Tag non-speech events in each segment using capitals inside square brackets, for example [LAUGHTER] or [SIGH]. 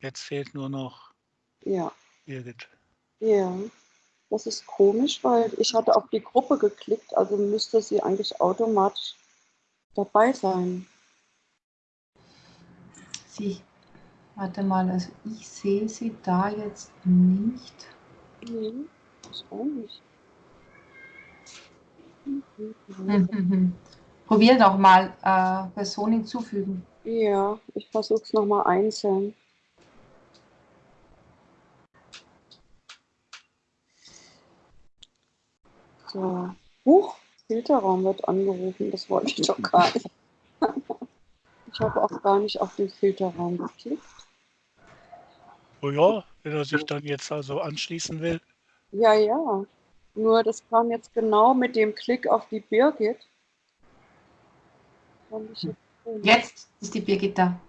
Jetzt fehlt nur noch Ja. Birgit. Ja. Das ist komisch, weil ich hatte auf die Gruppe geklickt, also müsste sie eigentlich automatisch dabei sein. Sie, warte mal, also ich sehe sie da jetzt nicht. Nee, ich auch nicht. Mhm. [LAUGHS] Probier doch mal äh, Person hinzufügen. Ja, ich versuche es nochmal einzeln. So. Huch, Filterraum wird angerufen, das wollte ich doch gar nicht. [LAUGHS] Ich habe auch gar nicht auf den Filterraum geklickt. Oh ja, wenn er sich dann jetzt also anschließen will. Ja, ja. Nur das kam jetzt genau mit dem Klick auf die Birgit. Jetzt ist die Birgit da.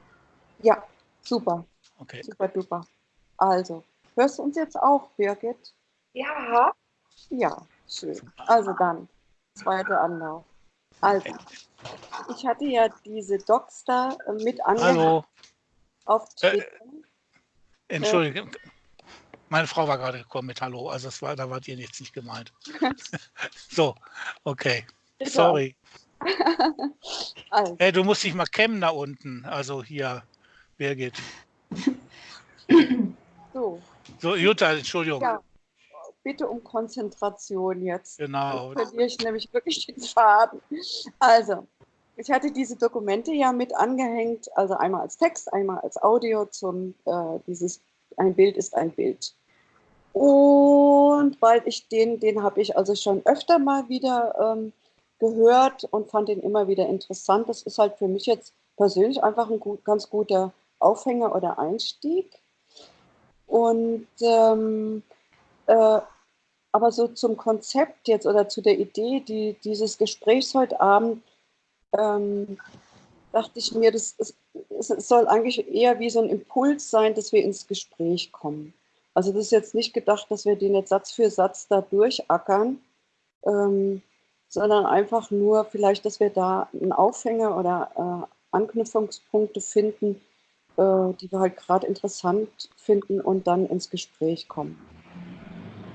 Ja, super, Okay. super duper. Also, hörst du uns jetzt auch, Birgit? Ja, Ja, schön. Also dann, zweiter Anlauf. Also, ich hatte ja diese Docs da äh, mit Hallo, auf Äh, Twitter. Entschuldigung. Meine Frau war gerade gekommen mit Hallo, also es war, da wart ihr jetzt nicht gemeint. [LAUGHS] so, okay. Bitte Sorry. [LAUGHS] Also, Hey, du musst dich mal kämmen da unten. Also hier, Birgit. so, So, Jutta, Entschuldigung. ja, bitte um Konzentration jetzt. Genau. Sonst verliere ich nämlich wirklich den Faden. Also, ich hatte diese Dokumente ja mit angehängt, also einmal als Text, einmal als Audio zum äh, dieses ein Bild ist ein Bild. Und weil ich den, den habe ich also schon öfter mal wieder ähm, gehört und fand den immer wieder interessant. Das ist halt für mich jetzt persönlich einfach ein gut, ganz guter Aufhänger oder Einstieg. Und ähm, äh, aber so zum Konzept jetzt oder zu der Idee die, dieses Gesprächs heute Abend, ähm, dachte ich mir, das ist, es soll eigentlich eher wie so ein Impuls sein, dass wir ins Gespräch kommen. Also das ist jetzt nicht gedacht, dass wir den jetzt Satz für Satz da durchackern, ähm, sondern einfach nur vielleicht, dass wir da einen Aufhänger oder äh, Anknüpfungspunkte finden, äh, die wir halt gerade interessant finden und dann ins Gespräch kommen.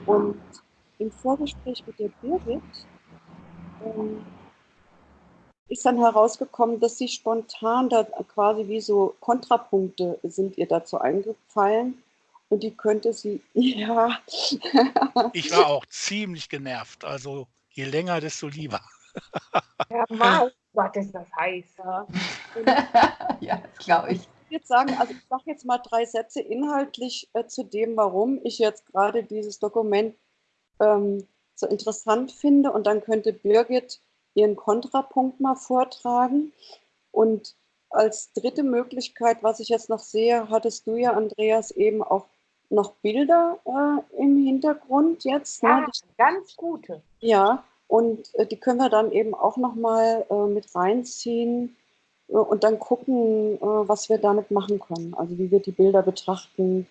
Und im Vorgespräch mit der Birgit ähm, ist dann herausgekommen, dass sie spontan da quasi wie so Kontrapunkte sind ihr dazu eingefallen. Und die könnte sie, [LAUGHS] ja, Ich war auch ziemlich genervt. Also je länger, desto lieber. Herr Maus, was ist das heiß? ja. [LAUGHS] ja, das glaube ich. Ich würde sagen, also ich sage jetzt mal drei Sätze inhaltlich äh, zu dem, warum ich jetzt gerade dieses Dokument ähm, so interessant finde. Und dann könnte Birgit ihren Kontrapunkt mal vortragen. Und als dritte Möglichkeit, was ich jetzt noch sehe, hattest du ja, Andreas, eben auch noch Bilder äh, im Hintergrund jetzt. Ja, Ne? ganz gute. Ja, und äh, die können wir dann eben auch nochmal äh, mit reinziehen äh, und dann gucken, äh, was wir damit machen können. Also wie wir die Bilder betrachten,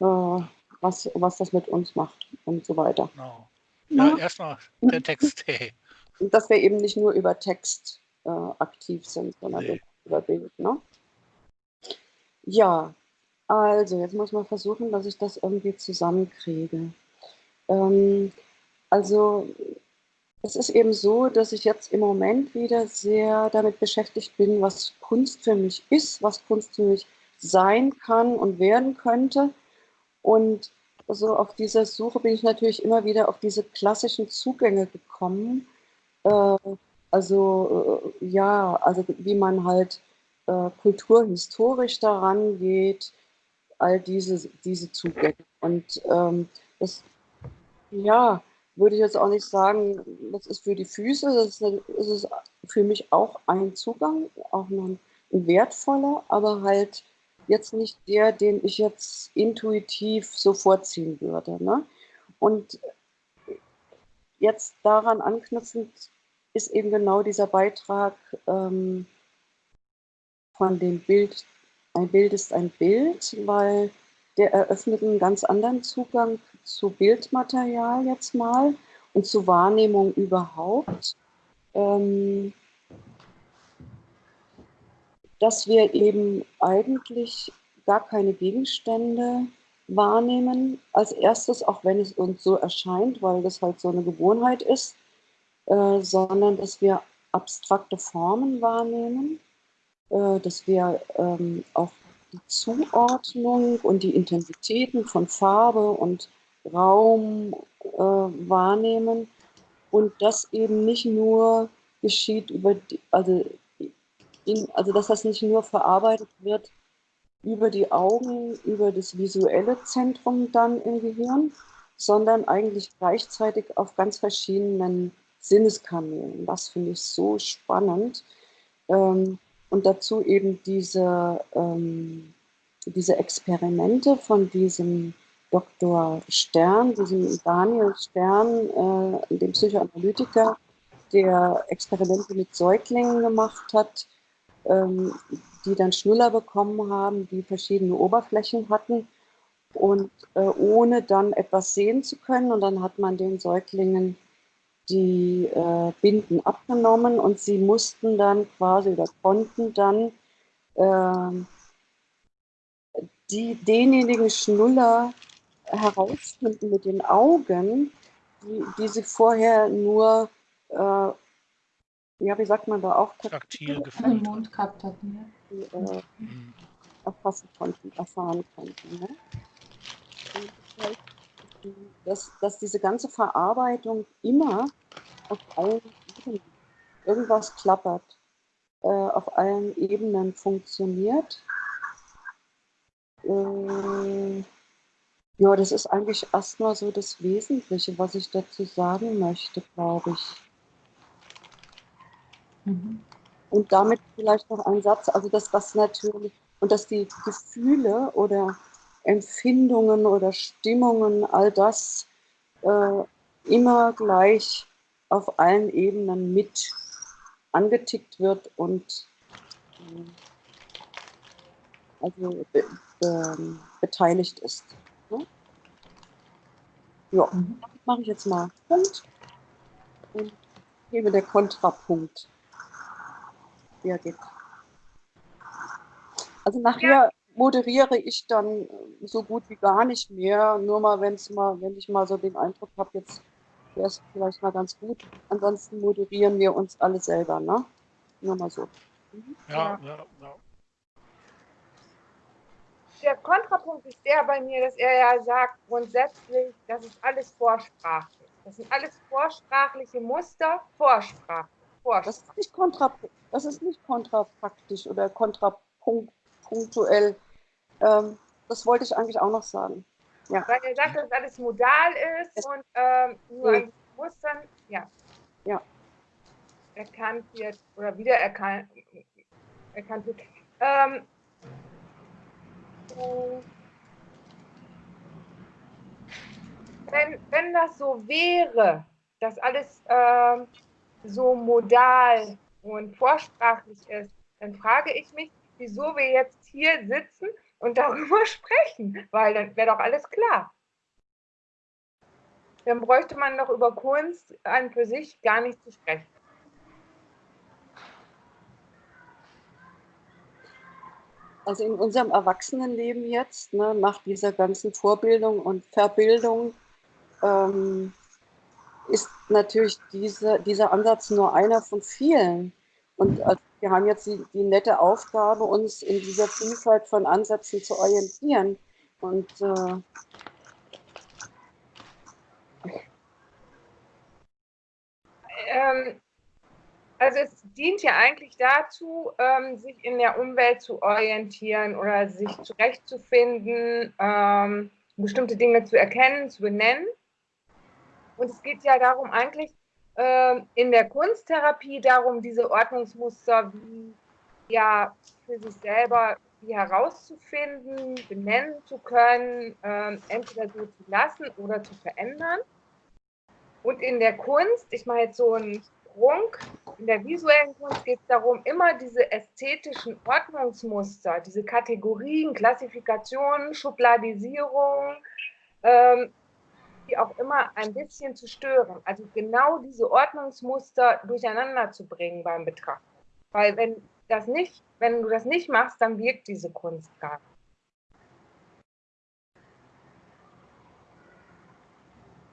äh, was, was das mit uns macht und so weiter. Genau. Ja, erstmal der Text. Hey. Und dass wir eben nicht nur über Text äh, aktiv sind, sondern Nee. über Bild. Ne? Ja, also jetzt muss man versuchen, dass ich das irgendwie zusammenkriege. Ähm, also es ist eben so, dass ich jetzt im Moment wieder sehr damit beschäftigt bin, was Kunst für mich ist, was Kunst für mich sein kann und werden könnte. Und so auf dieser Suche bin ich natürlich immer wieder auf diese klassischen Zugänge gekommen. Äh, also äh, ja, also wie man halt äh, kulturhistorisch daran geht, all diese, diese Zugänge. Und ähm, das, ja, würde ich jetzt auch nicht sagen, das ist für die Füße, das ist, das ist für mich auch ein Zugang, auch ein wertvoller, aber halt jetzt nicht der, den ich jetzt intuitiv so vorziehen würde. Ne? Und jetzt daran anknüpfend ist eben genau dieser Beitrag ähm, von dem Bild, ein Bild ist ein Bild, weil der eröffnet einen ganz anderen Zugang zu Bildmaterial jetzt mal und zu Wahrnehmung überhaupt. Ähm, dass wir eben eigentlich gar keine Gegenstände wahrnehmen als erstes, auch wenn es uns so erscheint, weil das halt so eine Gewohnheit ist, äh, sondern dass wir abstrakte Formen wahrnehmen, äh, dass wir ähm, auch die Zuordnung und die Intensitäten von Farbe und Raum äh, wahrnehmen. Und das eben nicht nur geschieht über die, also, in, also dass das nicht nur verarbeitet wird über die Augen, über das visuelle Zentrum dann im Gehirn, sondern eigentlich gleichzeitig auf ganz verschiedenen Sinneskanälen. Das finde ich so spannend. Ähm, und dazu eben diese, ähm, diese Experimente von diesem Dr. Stern, diesem Daniel Stern, äh, dem Psychoanalytiker, der Experimente mit Säuglingen gemacht hat, die dann Schnuller bekommen haben, die verschiedene Oberflächen hatten und äh, ohne dann etwas sehen zu können. Und dann hat man den Säuglingen die äh, Binden abgenommen und sie mussten dann quasi oder konnten dann äh, die, denjenigen Schnuller herausfinden mit den Augen, die, die sie vorher nur, äh, ja, wie sagt man da auch, taktil gefühlt. Mund gehabt hatten. Die, äh, mhm. erfassen konnten, erfahren konnten. Ne? dass, dass diese ganze Verarbeitung immer auf allen Ebenen, irgendwas klappert, äh, auf allen Ebenen funktioniert. Äh, ja, das ist eigentlich erstmal so das Wesentliche, was ich dazu sagen möchte, glaube ich. Mhm. Und damit vielleicht noch ein Satz, also dass das natürlich, und dass die Gefühle oder Empfindungen oder Stimmungen, all das äh, immer gleich auf allen Ebenen mit angetickt wird und äh, also be be beteiligt ist. Ne? Ja, mhm. mache ich jetzt mal Punkt und gebe der Kontrapunkt. Ja, geht. Also nachher moderiere ich dann äh, so gut wie gar nicht mehr. Nur mal, wenn's mal, wenn ich mal so den Eindruck habe, jetzt wäre es vielleicht mal ganz gut. Ansonsten moderieren wir uns alle selber, ne? Nur mal so. Mhm. Ja, ja, ja. Der Kontrapunkt ist der bei mir, dass er ja sagt, grundsätzlich, das ist alles vorsprachlich. Das sind alles vorsprachliche Muster, Vorsprache. Das ist nicht kontra, das ist nicht kontrapraktisch oder kontrapunktuell. Ähm, das wollte ich eigentlich auch noch sagen. Ja. Weil er sagt, dass alles modal ist es und ähm, nur ja. an Mustern, ja. ja. Erkannt wird oder wieder erkannt, erkannt wird. Ähm, wenn, wenn das so wäre, dass alles ähm, so modal und vorsprachlich ist, dann frage ich mich, wieso wir jetzt hier sitzen und darüber [LAUGHS] sprechen, weil dann wäre doch alles klar. Dann bräuchte man doch über Kunst an für sich gar nicht zu sprechen. Also in unserem Erwachsenenleben jetzt, ne, nach dieser ganzen Vorbildung und Verbildung, ähm, ist natürlich diese, dieser Ansatz nur einer von vielen. Und also wir haben jetzt die, die, nette Aufgabe, uns in dieser Vielfalt von Ansätzen zu orientieren. Und äh, ähm, also es dient ja eigentlich dazu, ähm, sich in der Umwelt zu orientieren oder sich zurechtzufinden, ähm, bestimmte Dinge zu erkennen, zu benennen. Und es geht ja darum eigentlich, ähm, in der Kunsttherapie darum, diese Ordnungsmuster wie, ja, für sich selber herauszufinden, benennen zu können, ähm, entweder so zu lassen oder zu verändern. Und in der Kunst, ich mache jetzt so einen Sprung, in der visuellen Kunst geht es darum, immer diese ästhetischen Ordnungsmuster, diese Kategorien, Klassifikationen, Schubladisierung, ähm, wie auch immer ein bisschen zu stören. Also genau diese Ordnungsmuster durcheinander zu bringen beim Betrachten. Weil wenn das nicht, wenn du das nicht machst, dann wirkt diese Kunst gar nicht.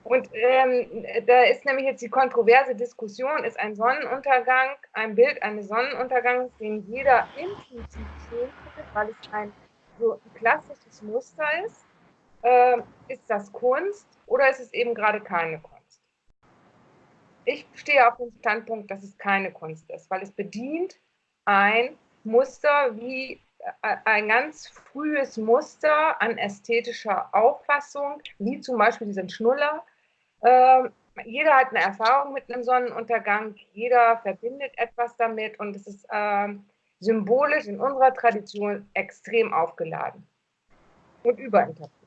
Und ähm, da ist nämlich jetzt die kontroverse Diskussion, ist ein Sonnenuntergang, ein Bild eines Sonnenuntergangs, den jeder intuitiv sehen könnte, weil es ein so ein klassisches Muster ist, äh, ist das Kunst oder ist es eben gerade keine Kunst? Ich stehe auf dem Standpunkt, dass es keine Kunst ist, weil es bedient ein Muster wie äh, ein ganz frühes Muster an ästhetischer Auffassung, wie zum Beispiel diesen Schnuller. Ähm, jeder hat eine Erfahrung mit einem Sonnenuntergang, jeder verbindet etwas damit und es ist ähm, symbolisch in unserer Tradition extrem aufgeladen und überinterpretiert.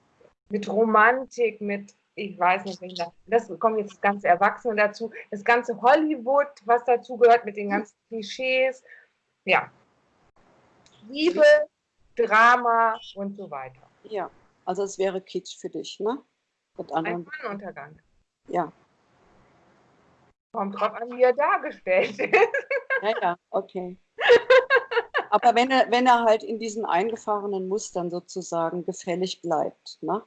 Mit Romantik, mit, ich weiß nicht, das kommen jetzt das ganze Erwachsene dazu, das ganze Hollywood, was dazu gehört, mit den ganzen Klischees. Ja, Liebe, Drama und so weiter. Ja, also es wäre Kitsch für dich, ne? Mit anderen. Ein Sonnenuntergang. Ja. Kommt drauf an, wie er dargestellt ist. Ja, ja, okay. Aber wenn er, wenn er halt in diesen eingefahrenen Mustern sozusagen gefällig bleibt, ne?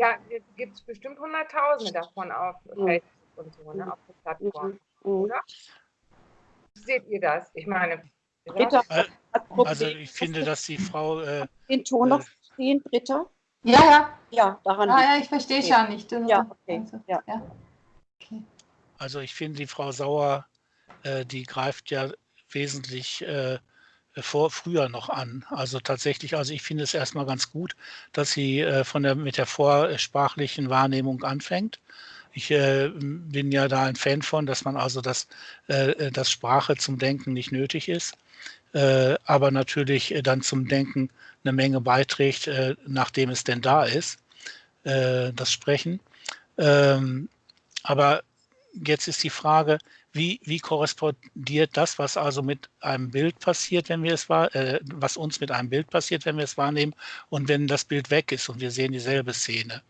Ja, gibt es bestimmt Hunderttausende davon auf mhm. Facebook und so, ne, auf der Plattform. Mhm. Oder? Seht ihr das? Ich meine, Britta äh, Also ich finde, dass die Frau... Äh, den Ton noch äh, verstehen, Britta? Ja, ja. Ja, daran. Ah, ja, ich verstehe es ja nicht. ja, okay. Also, ja. ja. Okay. Also ich finde, die Frau Sauer, äh, die greift ja wesentlich äh, vor früher noch an. Also tatsächlich, also ich finde es erstmal ganz gut, dass sie äh, von der mit der vorsprachlichen Wahrnehmung anfängt. Ich äh, bin ja da ein Fan von, dass man also das, äh, dass Sprache zum Denken nicht nötig ist äh, aber natürlich äh, dann zum Denken eine Menge beiträgt, äh, nachdem es denn da ist, äh, das Sprechen. Ähm, aber jetzt ist die Frage, wie, wie korrespondiert das, was also mit einem Bild passiert, wenn wir es wahr, äh, was uns mit einem Bild passiert, wenn wir es wahrnehmen und wenn das Bild weg ist und wir sehen dieselbe Szene.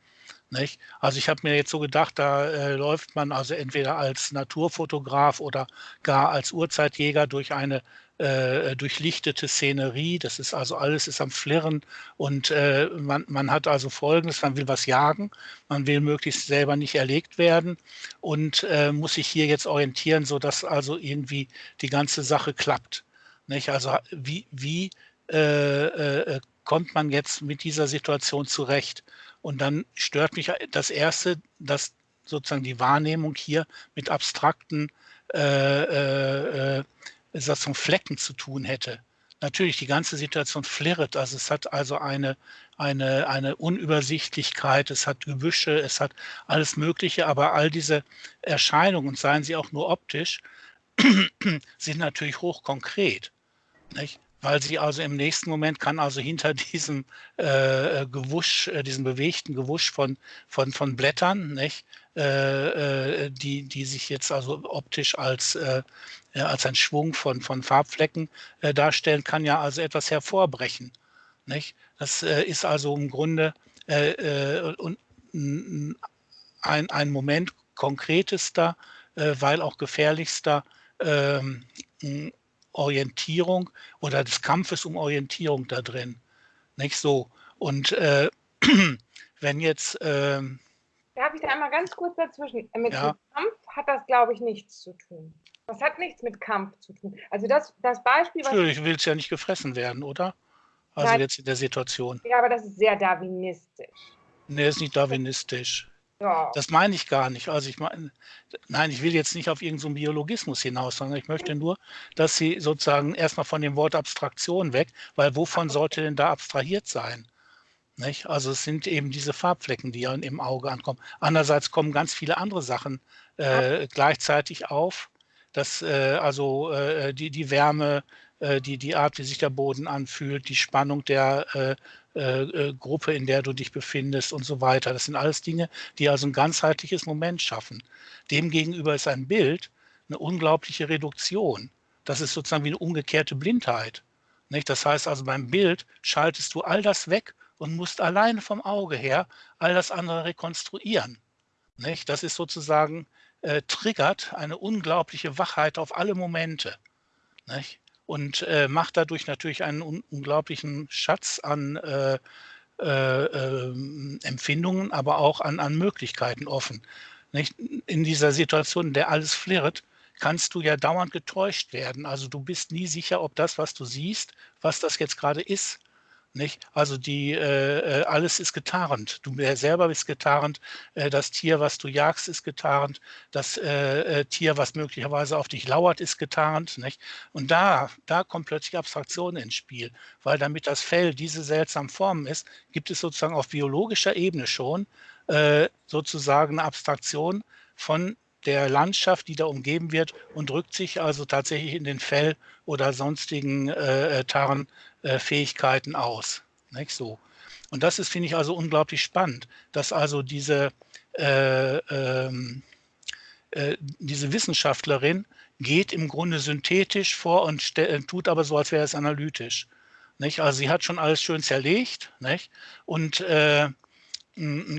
Nicht? Also ich habe mir jetzt so gedacht, da äh, läuft man also entweder als Naturfotograf oder gar als Urzeitjäger durch eine äh, durchlichtete Szenerie. Das ist also alles ist am Flirren und äh, man, man hat also Folgendes, man will was jagen, man will möglichst selber nicht erlegt werden und äh, muss sich hier jetzt orientieren, sodass also irgendwie die ganze Sache klappt. Nicht? Also wie, wie äh, äh, kommt man jetzt mit dieser Situation zurecht? Und dann stört mich das Erste, dass sozusagen die Wahrnehmung hier mit abstrakten äh, äh, äh sozusagen Flecken zu tun hätte. Natürlich, die ganze Situation flirrt, also es hat also eine, eine, eine Unübersichtlichkeit, es hat Gebüsche, es hat alles Mögliche, aber all diese Erscheinungen, seien sie auch nur optisch, [CLEARS THROAT] sind natürlich hochkonkret. Nicht? Weil sie also im nächsten Moment kann also hinter [LAUGHS] diesem äh, Gewusch, äh, diesem bewegten Gewusch von, von, von Blättern, nicht, äh, äh die, die sich jetzt also optisch als, äh, als ein Schwung von, von Farbflecken äh, darstellen, kann ja also etwas hervorbrechen. Nicht? Das ist also im Grunde ein, ein Moment konkretester, weil auch gefährlichster ähm, Orientierung oder des Kampfes um Orientierung da drin. Nicht so. Und äh, [CLEARS THROAT] wenn jetzt. Ähm, Darf ich da einmal ganz kurz dazwischen? Mit, ja. Kampf hat das, glaube ich, nichts zu tun. Das hat nichts mit Kampf zu tun. Also das, das Beispiel. Natürlich, du willst ja nicht gefressen werden, oder? Also Nein. jetzt in der Situation. Ja, aber das ist sehr darwinistisch. Nee, ist nicht darwinistisch. Ja. Das meine ich gar nicht. Also ich meine, nein, ich will jetzt nicht auf irgendeinen so Biologismus hinaus, sondern ich möchte nur, dass Sie sozusagen erstmal von dem Wort Abstraktion weg, weil wovon sollte denn da abstrahiert sein? Nicht? Also es sind eben diese Farbflecken, die im Auge ankommen. Andererseits kommen ganz viele andere Sachen äh, gleichzeitig auf. dass äh, also äh, die, die Wärme, die, die Art, wie sich der Boden anfühlt, die Spannung der äh, äh, äh, Gruppe, in der du dich befindest und so weiter. Das sind alles Dinge, die also ein ganzheitliches Moment schaffen. Demgegenüber ist ein Bild eine unglaubliche Reduktion. Das ist sozusagen wie eine umgekehrte Blindheit. Nicht? Das heißt also beim Bild schaltest du all das weg und musst alleine vom Auge her all das andere rekonstruieren. Nicht? Das ist sozusagen, äh, triggert eine unglaubliche Wachheit auf alle Momente. Nicht? Und äh, macht dadurch natürlich einen un unglaublichen Schatz an, äh, äh, äh, Empfindungen, aber auch an, an Möglichkeiten offen. Nicht? In dieser Situation, in der alles flirrt, kannst du ja dauernd getäuscht werden. Also du bist nie sicher, ob das, was du siehst, was das jetzt gerade ist. Nicht? Also die, äh, äh alles ist getarnt. Du selber bist getarnt. Äh, das Tier, was du jagst, ist getarnt. Das äh, äh, Tier, was möglicherweise auf dich lauert, ist getarnt. Nicht? Und da, da kommt plötzlich Abstraktion ins Spiel, weil damit das Fell diese seltsamen Formen ist, gibt es sozusagen auf biologischer Ebene schon äh, sozusagen eine Abstraktion von der Landschaft, die da umgeben wird und drückt sich also tatsächlich in den Fell- oder sonstigen äh, Tarnfähigkeiten aus. Nicht so. Und das ist, finde ich, also unglaublich spannend, dass also diese, äh, ähm, äh, diese Wissenschaftlerin geht im Grunde synthetisch vor und tut aber so, als wäre es analytisch. Nicht? Also sie hat schon alles schön zerlegt nicht? und äh,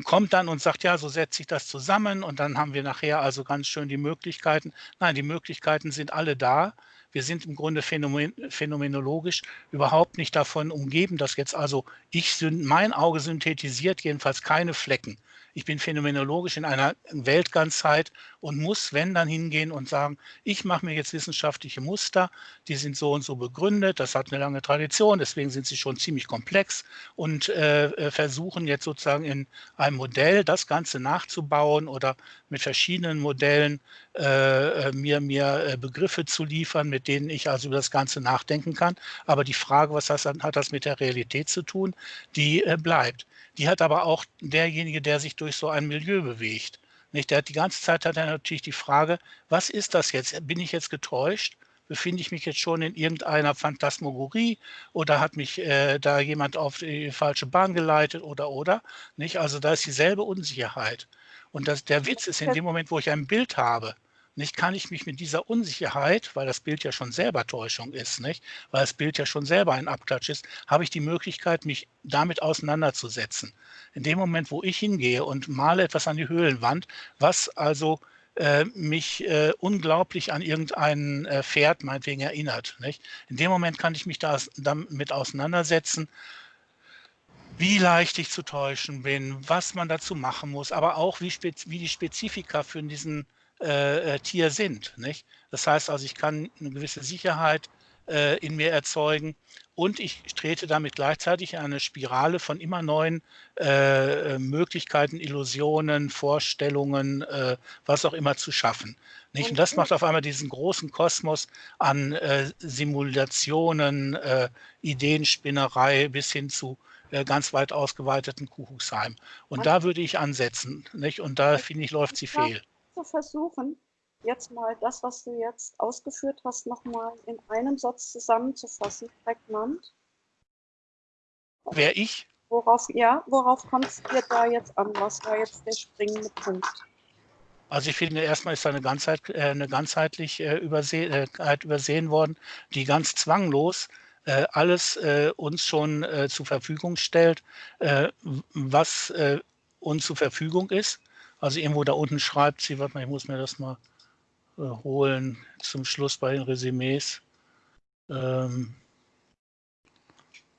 kommt dann und sagt, ja, so setzt sich das zusammen und dann haben wir nachher also ganz schön die Möglichkeiten. Nein, die Möglichkeiten sind alle da. Wir sind im Grunde phänomen, phänomenologisch überhaupt nicht davon umgeben, dass jetzt also ich, mein Auge synthetisiert jedenfalls keine Flecken ich bin phänomenologisch in einer Weltganzheit und muss, wenn, dann hingehen und sagen, ich mache mir jetzt wissenschaftliche Muster, die sind so und so begründet, das hat eine lange Tradition, deswegen sind sie schon ziemlich komplex und äh, äh versuchen jetzt sozusagen in einem Modell das Ganze nachzubauen oder mit verschiedenen Modellen äh, äh mir, mir äh, Begriffe zu liefern, mit denen ich also über das Ganze nachdenken kann. Aber die Frage, was das, hat das mit der Realität zu tun, die äh, bleibt. Die hat aber auch derjenige, der sich durch so ein Milieu bewegt. Nicht? Der hat die ganze Zeit hat er natürlich die Frage, was ist das jetzt? Bin ich jetzt getäuscht? Befinde ich mich jetzt schon in irgendeiner Phantasmagorie oder hat mich äh, da jemand auf die falsche Bahn geleitet oder oder? Nicht? Also da ist dieselbe Unsicherheit. Und das, der Witz ist in dem Moment, wo ich ein Bild habe, nicht kann ich mich mit dieser Unsicherheit, weil das Bild ja schon selber Täuschung ist, nicht, weil das Bild ja schon selber ein Abklatsch ist, habe ich die Möglichkeit, mich damit auseinanderzusetzen. In dem Moment, wo ich hingehe und male etwas an die Höhlenwand, was also äh, mich äh, unglaublich an irgendein äh, Pferd meinetwegen erinnert. Nicht? In dem Moment kann ich mich da, damit auseinandersetzen, wie leicht ich zu täuschen bin, was man dazu machen muss, aber auch wie, wie die Spezifika für diesen äh, äh, Tier sind. Nicht? Das heißt also, ich kann eine gewisse Sicherheit äh, in mir erzeugen und ich trete damit gleichzeitig in eine Spirale von immer neuen äh, Möglichkeiten, Illusionen, Vorstellungen, äh, was auch immer zu schaffen. Nicht? Und das macht auf einmal diesen großen Kosmos an äh, Simulationen, Ideenspinnerei bis hin zu ganz weit ausgeweiteten Kuckucksheim. Und da würde ich ansetzen. Nicht? Und da finde ich, läuft sie fehl du versuchen, jetzt mal das, was du jetzt ausgeführt hast, nochmal in einem Satz zusammenzufassen, prägnant? Wer ich? Worauf, ja, worauf kommt es dir da jetzt an? Was war jetzt der springende Punkt? Also ich finde, erstmal ist da eine, Ganzheit, äh, eine ganzheitlich äh, übersehen, äh, übersehen worden, die ganz zwanglos äh, alles äh, uns schon zur Verfügung stellt, was uns zur Verfügung ist. Also irgendwo da unten schreibt sie, warte mal, ich muss mir das mal äh, holen zum Schluss bei den Resümees. Ähm,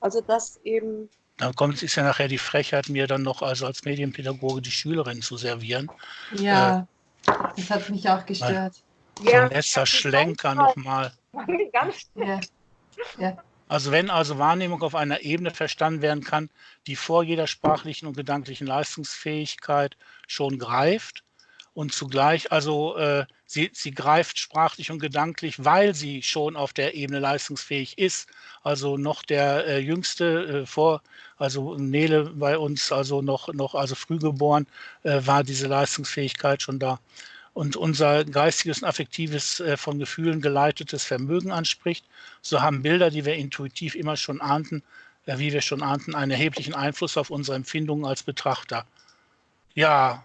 also das eben. Dann kommt es ja nachher die Frechheit, mir dann noch also als Medienpädagoge die Schülerin zu servieren. Ja, äh, das hat mich auch gestört. Ja, so letzter Schlenker nochmal. [LAUGHS] Ja. ja. Also wenn also Wahrnehmung auf einer Ebene verstanden werden kann, die vor jeder sprachlichen und gedanklichen Leistungsfähigkeit schon greift und zugleich also äh, sie, sie greift sprachlich und gedanklich, weil sie schon auf der Ebene leistungsfähig ist. Also noch der äh, jüngste äh, vor, also Nele bei uns, also noch, noch also früh geboren, äh, war diese Leistungsfähigkeit schon da und unser geistiges und affektives, äh, von Gefühlen geleitetes Vermögen anspricht, so haben Bilder, die wir intuitiv immer schon ahnten, äh, wie wir schon ahnten, einen erheblichen Einfluss auf unsere Empfindungen als Betrachter. Ja,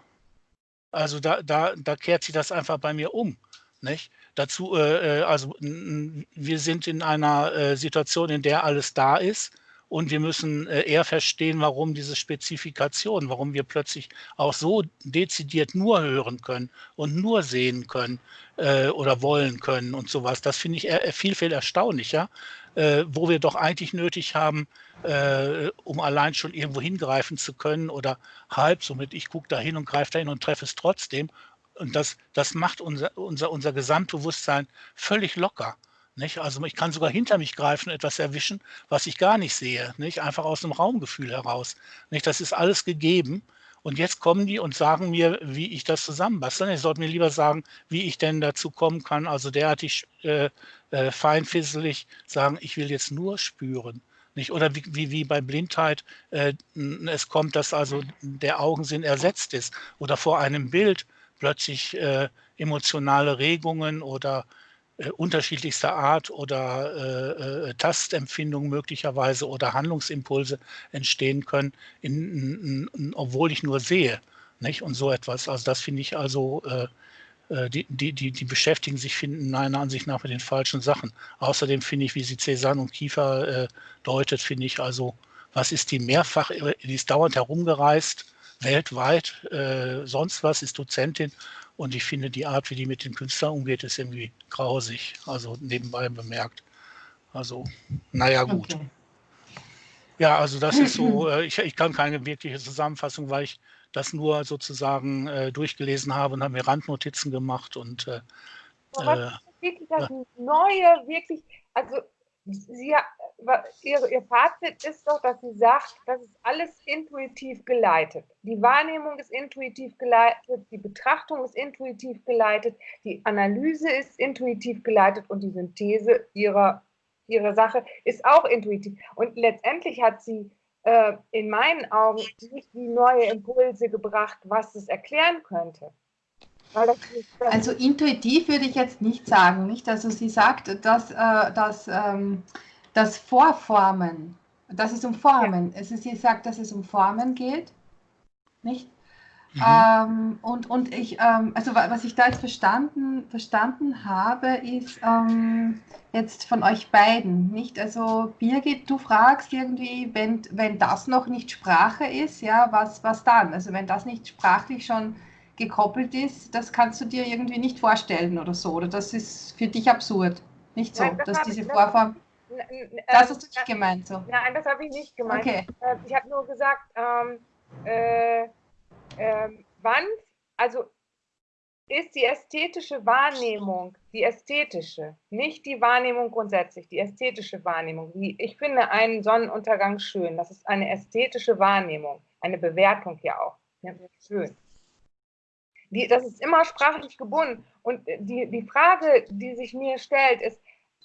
also da, da, da kehrt sich das einfach bei mir um. Nicht? Dazu, äh, äh also wir sind in einer Situation, in der alles da ist und wir müssen äh, eher verstehen, warum diese Spezifikation, warum wir plötzlich auch so dezidiert nur hören können und nur sehen können äh, oder wollen können und sowas. Das finde ich eher, viel, viel erstaunlicher, äh, wo wir doch eigentlich nötig haben, äh, um allein schon irgendwo hingreifen zu können oder halb somit, ich gucke da hin und greife da hin und treffe es trotzdem. Und das, das macht unser, unser, unser Gesamtbewusstsein völlig locker. Nicht? Also ich kann sogar hinter mich greifen, etwas erwischen, was ich gar nicht sehe, nicht? einfach aus dem Raumgefühl heraus. Nicht? Das ist alles gegeben. Und jetzt kommen die und sagen mir, wie ich das zusammenbasteln. Ich sollte mir lieber sagen, wie ich denn dazu kommen kann, also derartig äh, äh, feinfisselig sagen, ich will jetzt nur spüren. Nicht? Oder wie, wie, wie bei Blindheit äh, es kommt, dass also der Augensinn ersetzt ist oder vor einem Bild plötzlich äh, emotionale Regungen oder äh, unterschiedlichster Art oder äh, äh, Tastempfindungen möglicherweise oder Handlungsimpulse entstehen können, in, in, in, obwohl ich nur sehe. Nicht? Und so etwas. Also das finde ich also, äh, äh, die, die, die, die beschäftigen sich finden meiner Ansicht nach mit den falschen Sachen. Außerdem finde ich, wie sie Cézanne und Kiefer äh, deutet, finde ich also, was ist die mehrfach, die ist dauernd herumgereist, weltweit, sonst was, ist Dozentin und ich finde, die Art, wie die mit den Künstlern umgeht, ist irgendwie grausig. Also nebenbei bemerkt. Also, naja, gut. Okay. Ja, also das ist so, [LAUGHS] äh, ich, ich kann keine wirkliche Zusammenfassung, weil ich das nur sozusagen äh, durchgelesen habe und habe mir Randnotizen gemacht und äh, ist wirklich das Neue, wirklich, also sie, ihr, ihr Fazit ist doch, dass sie sagt, das ist alles intuitiv geleitet. Die Wahrnehmung ist intuitiv geleitet, die Betrachtung ist intuitiv geleitet, die Analyse ist intuitiv geleitet und die Synthese ihrer, ihrer Sache ist auch intuitiv. Und letztendlich hat sie äh, in meinen Augen nicht die neue Impulse gebracht, was es erklären könnte. Also intuitiv würde ich jetzt nicht sagen, nicht? Also sie sagt, dass, äh, dass ähm, das Vorformen, dass es um Formen, ja. also sie sagt, dass es um Formen geht, nicht? Mhm. Ähm, und, und ich, ähm, also was ich da jetzt verstanden, verstanden habe, ist ähm, jetzt von euch beiden, nicht? Also Birgit, du fragst irgendwie, wenn, wenn das noch nicht Sprache ist, ja, was, was dann? Also wenn das nicht sprachlich schon gekoppelt ist, das kannst du dir irgendwie nicht vorstellen oder so, oder das ist für dich absurd, nicht so, Nein, das dass diese Vorform... Das hast du nicht gemeint so. Nein, das habe ich nicht gemeint. Okay. Äh, ich habe nur gesagt, ähm, äh, äh, wann, also ist die ästhetische Wahrnehmung, die ästhetische, nicht die Wahrnehmung grundsätzlich, die ästhetische Wahrnehmung. Ich finde einen Sonnenuntergang schön. Das ist eine ästhetische Wahrnehmung, eine Bewertung ja auch. Ja, schön. Die, das ist immer sprachlich gebunden. Und die, die Frage, die sich mir stellt, ist,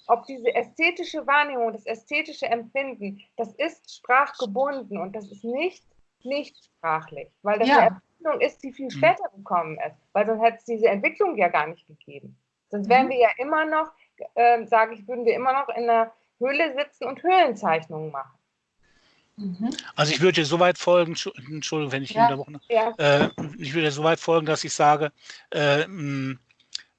ob diese ästhetische Wahrnehmung, das ästhetische Empfinden, das ist sprachgebunden und das ist nicht, nicht sprachlich, weil das ja. eine Entwicklung ist, die viel mhm. später gekommen ist, weil sonst hätte es diese Entwicklung ja gar nicht gegeben. Sonst wären mhm. wir ja immer noch, äh, sage ich, würden wir immer noch in der Höhle sitzen und Höhlenzeichnungen machen. Mhm. Also ich würde so weit folgen, Entschuldigung, wenn ich ja. unterbrochen habe, ja. äh, ich würde so weit folgen, dass ich sage, äh, mh,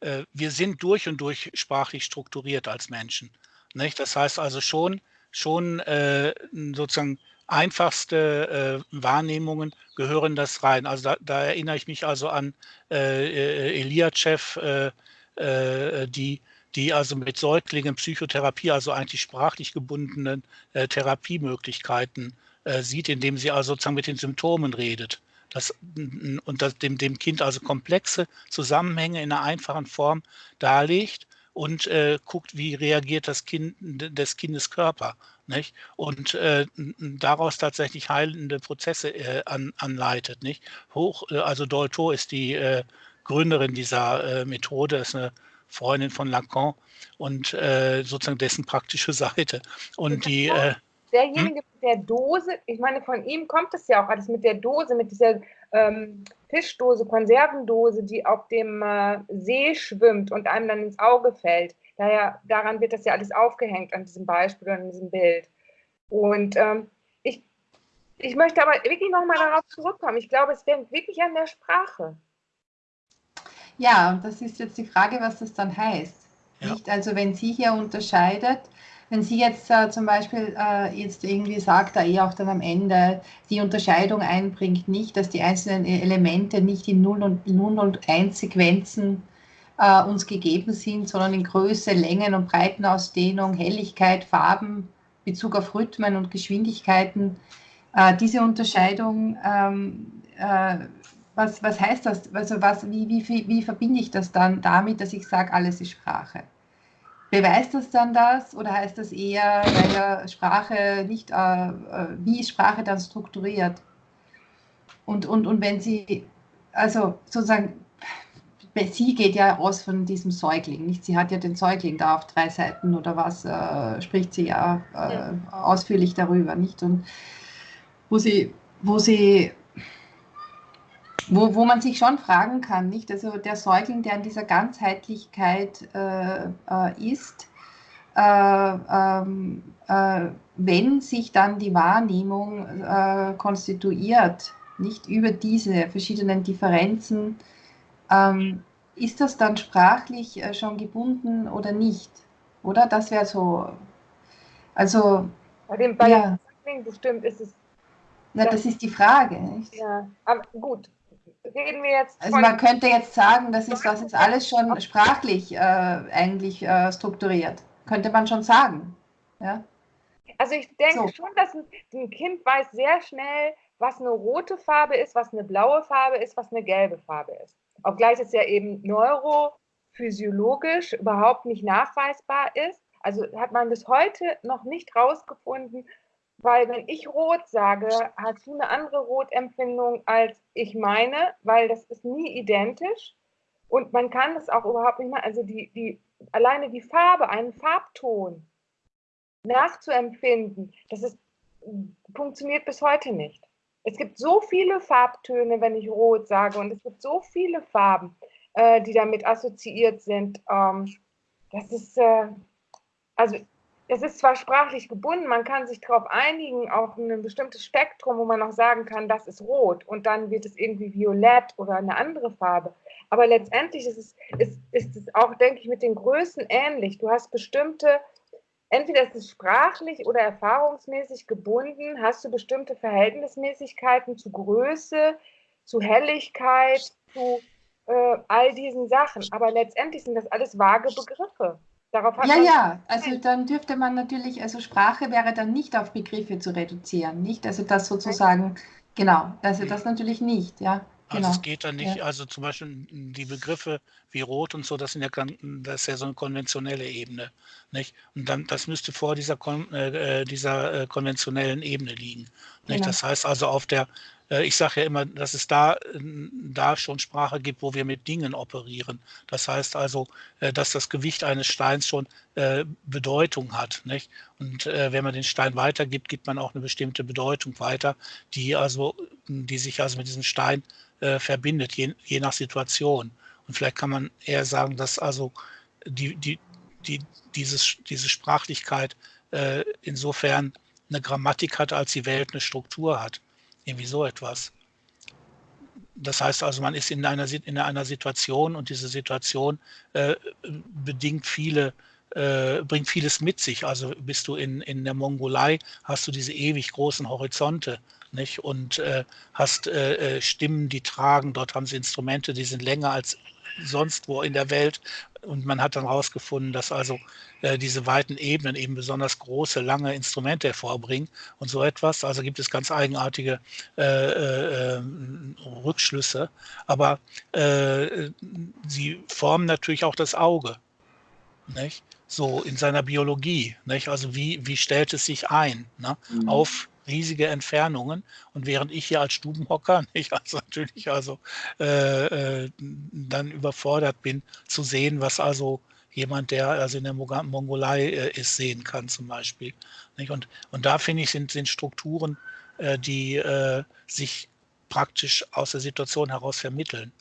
äh, wir sind durch und durch sprachlich strukturiert als Menschen. Nicht? Das heißt also schon, schon äh, sozusagen einfachste äh, Wahrnehmungen gehören das rein. Also da, da erinnere ich mich also an äh, äh Eliachev, äh, äh, die, die also mit Säuglingen Psychotherapie, also eigentlich sprachlich gebundenen äh, Therapiemöglichkeiten äh, sieht, indem sie also sozusagen mit den Symptomen redet das, und das, dem, dem Kind also komplexe Zusammenhänge in einer einfachen Form darlegt und äh, guckt, wie reagiert das Kind des Kindes Körper. Nicht? Und äh, daraus tatsächlich heilende Prozesse äh, an, anleitet. Nicht? Hoch, äh, also Dolto ist die äh, Gründerin dieser äh, Methode, ist eine Freundin von Lacan und sozusagen dessen praktische Seite. Und die derjenige hm? mit der Dose, ich meine, von ihm kommt es ja auch alles mit der Dose, mit dieser ähm, Fischdose, Konservendose, die auf dem äh, See schwimmt und einem dann ins Auge fällt. Daher, daran wird das ja alles aufgehängt, an diesem Beispiel, an diesem Bild. Und ähm, ich, ich möchte aber wirklich nochmal darauf zurückkommen. Ich glaube, es wäre wirklich an der Sprache. Ja, das ist jetzt die Frage, was das dann heißt. Ja. Nicht? Also wenn sie hier unterscheidet, wenn sie jetzt äh, zum Beispiel äh, jetzt irgendwie sagt, da eh auch dann am Ende die Unterscheidung einbringt, nicht, dass die einzelnen Elemente nicht in 0 und, 0 und 1 Sequenzen äh, uns gegeben sind, sondern in Größe, Längen und Breitenausdehnung, Helligkeit, Farben, Bezug auf Rhythmen und Geschwindigkeiten. Äh, diese Unterscheidung, ähm, äh, was, was heißt das? Also was, wie, wie, wie verbinde ich das dann damit, dass ich sage, alles ist Sprache? Beweist das dann das oder heißt das eher, weil ja Sprache nicht, äh, äh, wie ist Sprache dann strukturiert? Und, und, und wenn Sie, also sozusagen, sie geht ja aus von diesem Säugling, nicht? Sie hat ja den Säugling da auf drei Seiten oder was, äh, spricht sie ja, äh, ja, ausführlich darüber, nicht? Und wo sie, wo sie, wo, wo man sich schon fragen kann, nicht? Also der Säugling, der in dieser Ganzheitlichkeit äh, äh ist, äh, ähm, äh, wenn sich dann die Wahrnehmung konstituiert, nicht über diese verschiedenen Differenzen, ähm, ist das dann sprachlich äh, schon gebunden oder nicht? Oder? Das wäre so. Also. Bei dem bei ja. bestimmt ist es. Na, das, das ist die Frage. Nicht? Ja, aber gut. Reden wir jetzt. Also man könnte jetzt sagen, das ist, das ist alles schon sprachlich äh, eigentlich äh, strukturiert. Könnte man schon sagen. Ja? Also ich denke so. schon, dass ein, ein Kind weiß sehr schnell, was eine rote Farbe ist, was eine blaue Farbe ist, was eine gelbe Farbe ist. Obgleich es ja eben neurophysiologisch überhaupt nicht nachweisbar ist. Also hat man bis heute noch nicht rausgefunden, weil wenn ich rot sage, hast du eine andere Rotempfindung als ich meine, weil das ist nie identisch. Und man kann das auch überhaupt nicht mal, also die, die, alleine die Farbe, einen Farbton nachzuempfinden, das ist, funktioniert bis heute nicht. Es gibt so viele Farbtöne, wenn ich rot sage, und es gibt so viele Farben, äh, die damit assoziiert sind. Ähm, das ist, äh, also es ist zwar sprachlich gebunden, man kann sich darauf einigen, auf ein bestimmtes Spektrum, wo man auch sagen kann, das ist rot und dann wird es irgendwie violett oder eine andere Farbe. Aber letztendlich ist es, ist, ist es auch, denke ich, mit den Größen ähnlich. Du hast bestimmte entweder ist es sprachlich oder erfahrungsmäßig gebunden, hast du bestimmte Verhältnismäßigkeiten zu Größe, zu Helligkeit, zu äh, all diesen Sachen. Aber letztendlich sind das alles vage Begriffe. Darauf hat ja, ja, also dann dürfte man natürlich, also Sprache wäre dann nicht auf Begriffe zu reduzieren, nicht? Also das sozusagen, genau, also das natürlich nicht, ja. Also genau. es geht dann nicht, ja. also zum Beispiel die Begriffe wie Rot und so, das, sind ja, das ist ja so eine konventionelle Ebene. Nicht? Und dann, das müsste vor dieser, äh, äh, dieser äh, konventionellen Ebene liegen. Nicht? Genau. Das heißt also auf der ich sage ja immer, dass es da, da schon Sprache gibt, wo wir mit Dingen operieren. Das heißt also, äh, dass das Gewicht eines Steins schon äh, Bedeutung hat. Nicht? Und wenn man den Stein weitergibt, gibt man auch eine bestimmte Bedeutung weiter, die, also, die sich also mit diesem Stein verbindet, je, je nach Situation. Und vielleicht kann man eher sagen, dass also die, die, die, dieses, diese Sprachlichkeit insofern eine Grammatik hat, als die Welt eine Struktur hat. Irgendwie so etwas. Das heißt also, man ist in einer, in einer Situation und diese Situation äh, bedingt viele, äh, bringt vieles mit sich. Also bist du in, in der Mongolei, hast du diese ewig großen Horizonte nicht? und äh, hast äh, äh, Stimmen, die tragen. Dort haben sie Instrumente, die sind länger als sonst wo in der Welt. Und man hat dann herausgefunden, dass also äh, diese weiten Ebenen eben besonders große, lange Instrumente hervorbringen und so etwas. Also gibt es ganz eigenartige äh, äh, Rückschlüsse. Aber äh, sie formen natürlich auch das Auge. Nicht? So in seiner Biologie. Nicht? Also wie, wie stellt es sich ein ne? mhm. auf riesige Entfernungen. Und während ich hier als Stubenhocker, [LAUGHS] ich also natürlich also äh, äh, dann überfordert bin zu sehen, was also jemand, der also in der Mongolei äh, ist, sehen kann zum Beispiel. Nicht? Und, und da finde ich, sind, sind Strukturen, äh, die äh, sich praktisch aus der Situation heraus vermitteln.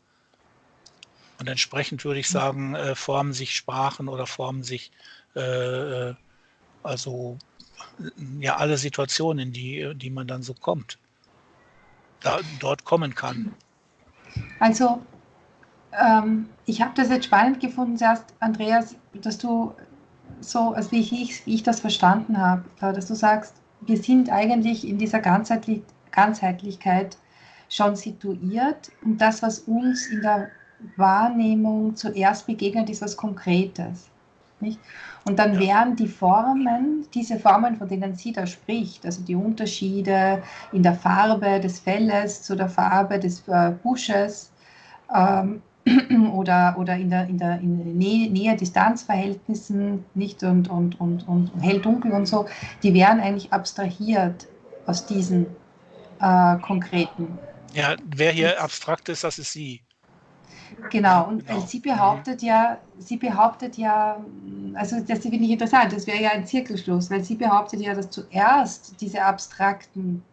Und entsprechend würde ich sagen, äh, formen sich Sprachen oder formen sich also ja alle Situationen, in die, die man dann so kommt, da, dort kommen kann. Also ähm, ich habe das jetzt spannend gefunden, zuerst, Andreas, dass du so, also wie ich, wie ich das verstanden habe, dass du sagst, wir sind eigentlich in dieser Ganzheitlich Ganzheitlichkeit schon situiert und das, was uns in der Wahrnehmung zuerst begegnet, ist was Konkretes. Nicht? Und dann wären die Formen, diese Formen, von denen sie da spricht, also die Unterschiede in der Farbe des Felles zu der Farbe des äh, Busches ähm, [CLEARS THROAT] oder, oder in der, in der in Nähe-Distanz-Verhältnissen nicht und, und, und, und hell-dunkel und so, die wären eigentlich abstrahiert aus diesen äh, konkreten. Ja, wer hier abstrakt ist, das ist sie. Genau, und genau. sie behauptet ja, sie behauptet ja, also das finde ich interessant, das wäre ja ein Zirkelschluss, weil sie behauptet ja, dass zuerst diese abstrakten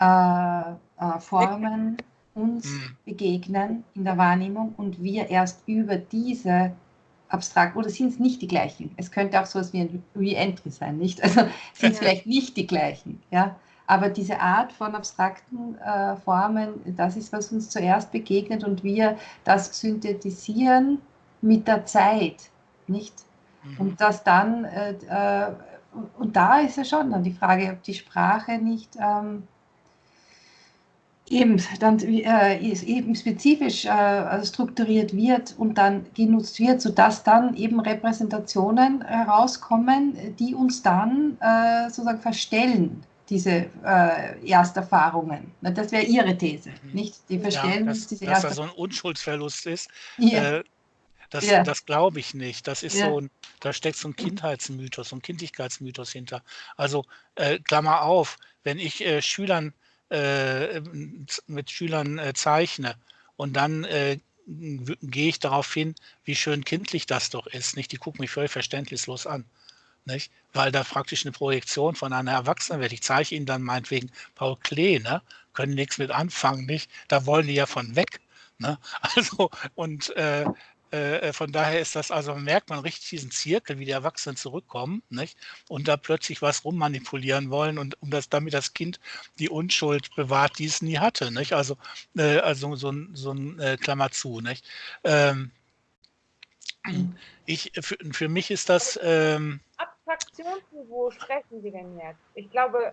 äh, äh, Formen uns mhm. begegnen in der Wahrnehmung und wir erst über diese abstrakt, oder sind es nicht die gleichen? Es könnte auch so etwas wie ein Re-Entry sein, nicht? Also sind es vielleicht nicht die gleichen, ja? Aber diese Art von abstrakten äh, Formen, das ist, was uns zuerst begegnet und wir das synthetisieren mit der Zeit, nicht? Mhm. Und das dann, äh, äh, und da ist ja schon dann die Frage, ob die Sprache nicht ähm, eben dann äh, eben spezifisch äh, strukturiert wird und dann genutzt wird, sodass dann eben Repräsentationen herauskommen, die uns dann äh, sozusagen verstellen diese äh, Ersterfahrungen. Das wäre Ihre These, mhm. nicht? Die verstehen ja, dass, diese dass da so ein Unschuldsverlust ist. Ja. Äh, das, ja. das glaube ich nicht. Das ist ja. so ein, da steckt so ein Kindheitsmythos, so ein Kindlichkeitsmythos hinter. Also äh, Klammer auf, wenn ich äh, Schülern äh, mit Schülern äh, zeichne und dann äh, gehe ich darauf hin, wie schön kindlich das doch ist. Nicht? Die gucken mich völlig verständnislos an nicht? weil da praktisch eine Projektion von einer Erwachsenen wird. Ich zeige Ihnen dann meinetwegen Paul Klee, ne? können nichts mit anfangen, nicht? Da wollen die ja von weg. Ne? [LAUGHS] Also, und äh, äh, von daher ist das, also merkt man richtig diesen Zirkel, wie die Erwachsenen zurückkommen, nicht? Und da plötzlich was rummanipulieren wollen und um das, damit das Kind die Unschuld bewahrt, die es nie hatte, nicht? Also, äh, also so ein, so ein äh, Klammer zu, nicht? Ähm, ich, für, für mich ist das, ähm, Abstraktionsniveau sprechen Sie denn jetzt? Ich glaube.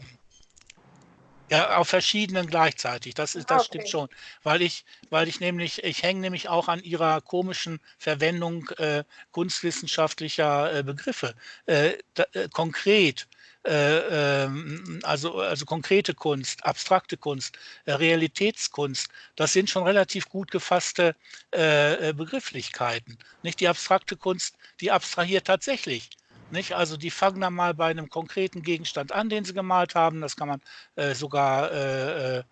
Ja, auf verschiedenen gleichzeitig. Das ist, das okay. stimmt schon. Weil ich, weil ich nämlich, ich hänge nämlich auch an ihrer komischen Verwendung äh, kunstwissenschaftlicher äh, Begriffe. Äh, da, äh, konkret, äh, ähm, also, also konkrete Kunst, abstrakte Kunst, äh, Realitätskunst, das sind schon relativ gut gefasste Begrifflichkeiten. Nicht die abstrakte Kunst, die abstrahiert tatsächlich nicht? Also die fangen dann mal bei einem konkreten Gegenstand an, den sie gemalt haben. Das kann man äh, sogar äh,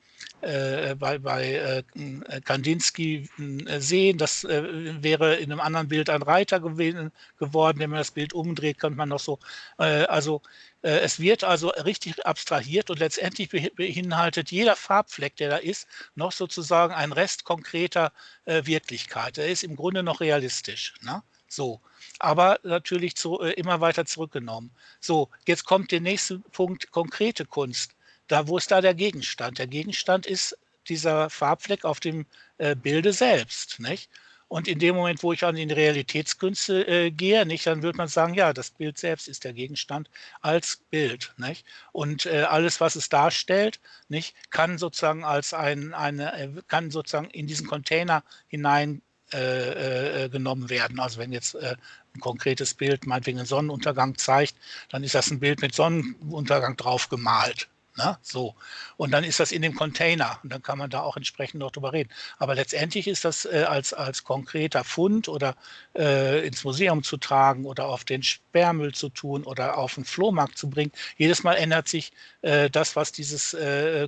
äh, äh bei, bei äh, Kandinsky äh, sehen. Das wäre in einem anderen Bild ein Reiter gewesen, geworden. Wenn man das Bild umdreht, könnte man noch so. also es wird also richtig abstrahiert und letztendlich beinhaltet jeder Farbfleck, der da ist, noch sozusagen ein Rest konkreter Wirklichkeit. Er ist im Grunde noch realistisch. Ne? So, aber natürlich zu, äh, immer weiter zurückgenommen. So, jetzt kommt der nächste Punkt, konkrete Kunst. Da, wo ist da der Gegenstand? Der Gegenstand ist dieser Farbfleck auf dem äh, Bilde selbst, nicht? Und in dem Moment, wo ich an die Realitätskünste äh, gehe, nicht, dann würde man sagen, ja, das Bild selbst ist der Gegenstand als Bild. Nicht? Und äh, alles, was es darstellt, nicht, kann sozusagen als ein, eine, äh, kann sozusagen in diesen Container hinein äh, äh, genommen werden. Also wenn jetzt äh, ein konkretes Bild meinetwegen einen Sonnenuntergang zeigt, dann ist das ein Bild mit Sonnenuntergang drauf gemalt. Ne? So. Und dann ist das in dem Container und dann kann man da auch entsprechend noch drüber reden. Aber letztendlich ist das äh, als, als konkreter Fund oder äh, ins Museum zu tragen oder auf den Sperrmüll zu tun oder auf den Flohmarkt zu bringen. Jedes Mal ändert sich äh, das, was dieses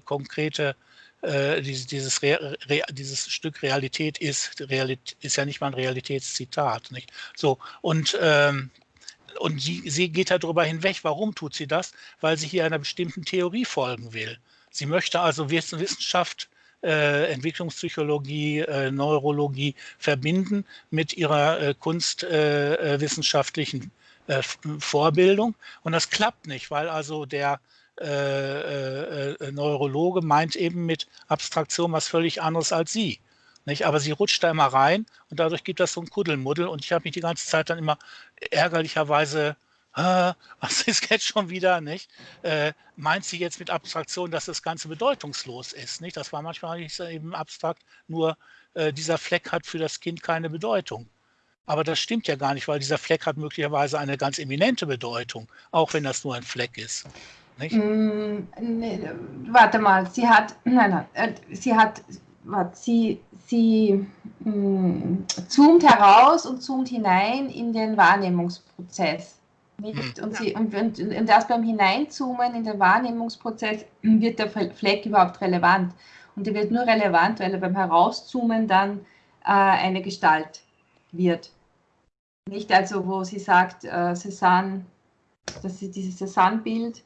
konkrete äh, dieses, dieses, Re, Re, dieses, Stück Realität ist, Realität ist ja nicht mal ein Realitätszitat. Nicht? So, und, ähm, und sie, sie geht darüber hinweg. Warum tut sie das? Weil sie hier einer bestimmten Theorie folgen will. Sie möchte also Wissenschaft, äh, Entwicklungspsychologie, äh, Neurologie verbinden mit ihrer äh, kunstwissenschaftlichen äh, Vorbildung. Und das klappt nicht, weil also der äh, äh, äh, Neurologe meint eben mit Abstraktion was völlig anderes als Sie. Nicht? Aber sie rutscht da immer rein und dadurch gibt das so ein Kuddelmuddel und ich habe mich die ganze Zeit dann immer ärgerlicherweise was ist jetzt schon wieder, nicht? Äh, meint sie jetzt mit Abstraktion, dass das Ganze bedeutungslos ist, nicht? Das war manchmal nicht eben abstrakt, nur äh, dieser Fleck hat für das Kind keine Bedeutung. Aber das stimmt ja gar nicht, weil dieser Fleck hat möglicherweise eine ganz eminente Bedeutung, auch wenn das nur ein Fleck ist. Nicht? Mm, nee, warte mal, sie hat, nein, nein, äh, sie hat, warte, sie, sie mm, zoomt heraus und zoomt hinein in den Wahrnehmungsprozess. Nicht? Und, sie, und, und, und erst beim Hineinzoomen in den Wahrnehmungsprozess wird der Fleck überhaupt relevant. Und der wird nur relevant, weil er beim Herauszoomen dann äh, eine Gestalt wird. Nicht also, wo sie sagt, äh, Cézanne, das ist dieses Cézanne-Bild,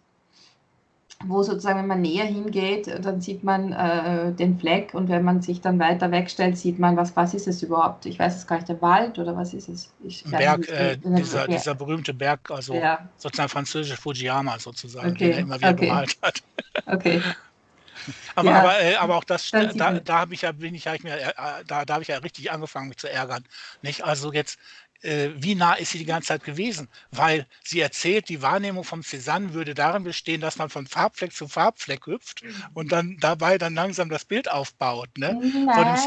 wo sozusagen, wenn man näher hingeht, dann sieht man äh, den Fleck und wenn man sich dann weiter wegstellt, sieht man, was, was ist es überhaupt? Ich weiß es gar nicht, der Wald oder was ist es? Ich Berg, nicht, äh, dieser, dieser, berühmte Berg, also ja. sozusagen französische Fujiyama sozusagen, okay. den er immer wieder okay. gemalt hat. Okay. [LAUGHS] aber, ja. aber, äh, aber, auch das, da, da habe ich ja, bin ich, ich mir, äh, da, da habe ich ja richtig angefangen, mich zu ärgern. Nicht? Also jetzt, äh, wie nah ist sie die ganze Zeit gewesen? Weil sie erzählt, die Wahrnehmung vom Cézanne würde darin bestehen, dass man von Farbfleck zu Farbfleck hüpft mhm. und dann dabei dann langsam das Bild aufbaut. Ne? Nein,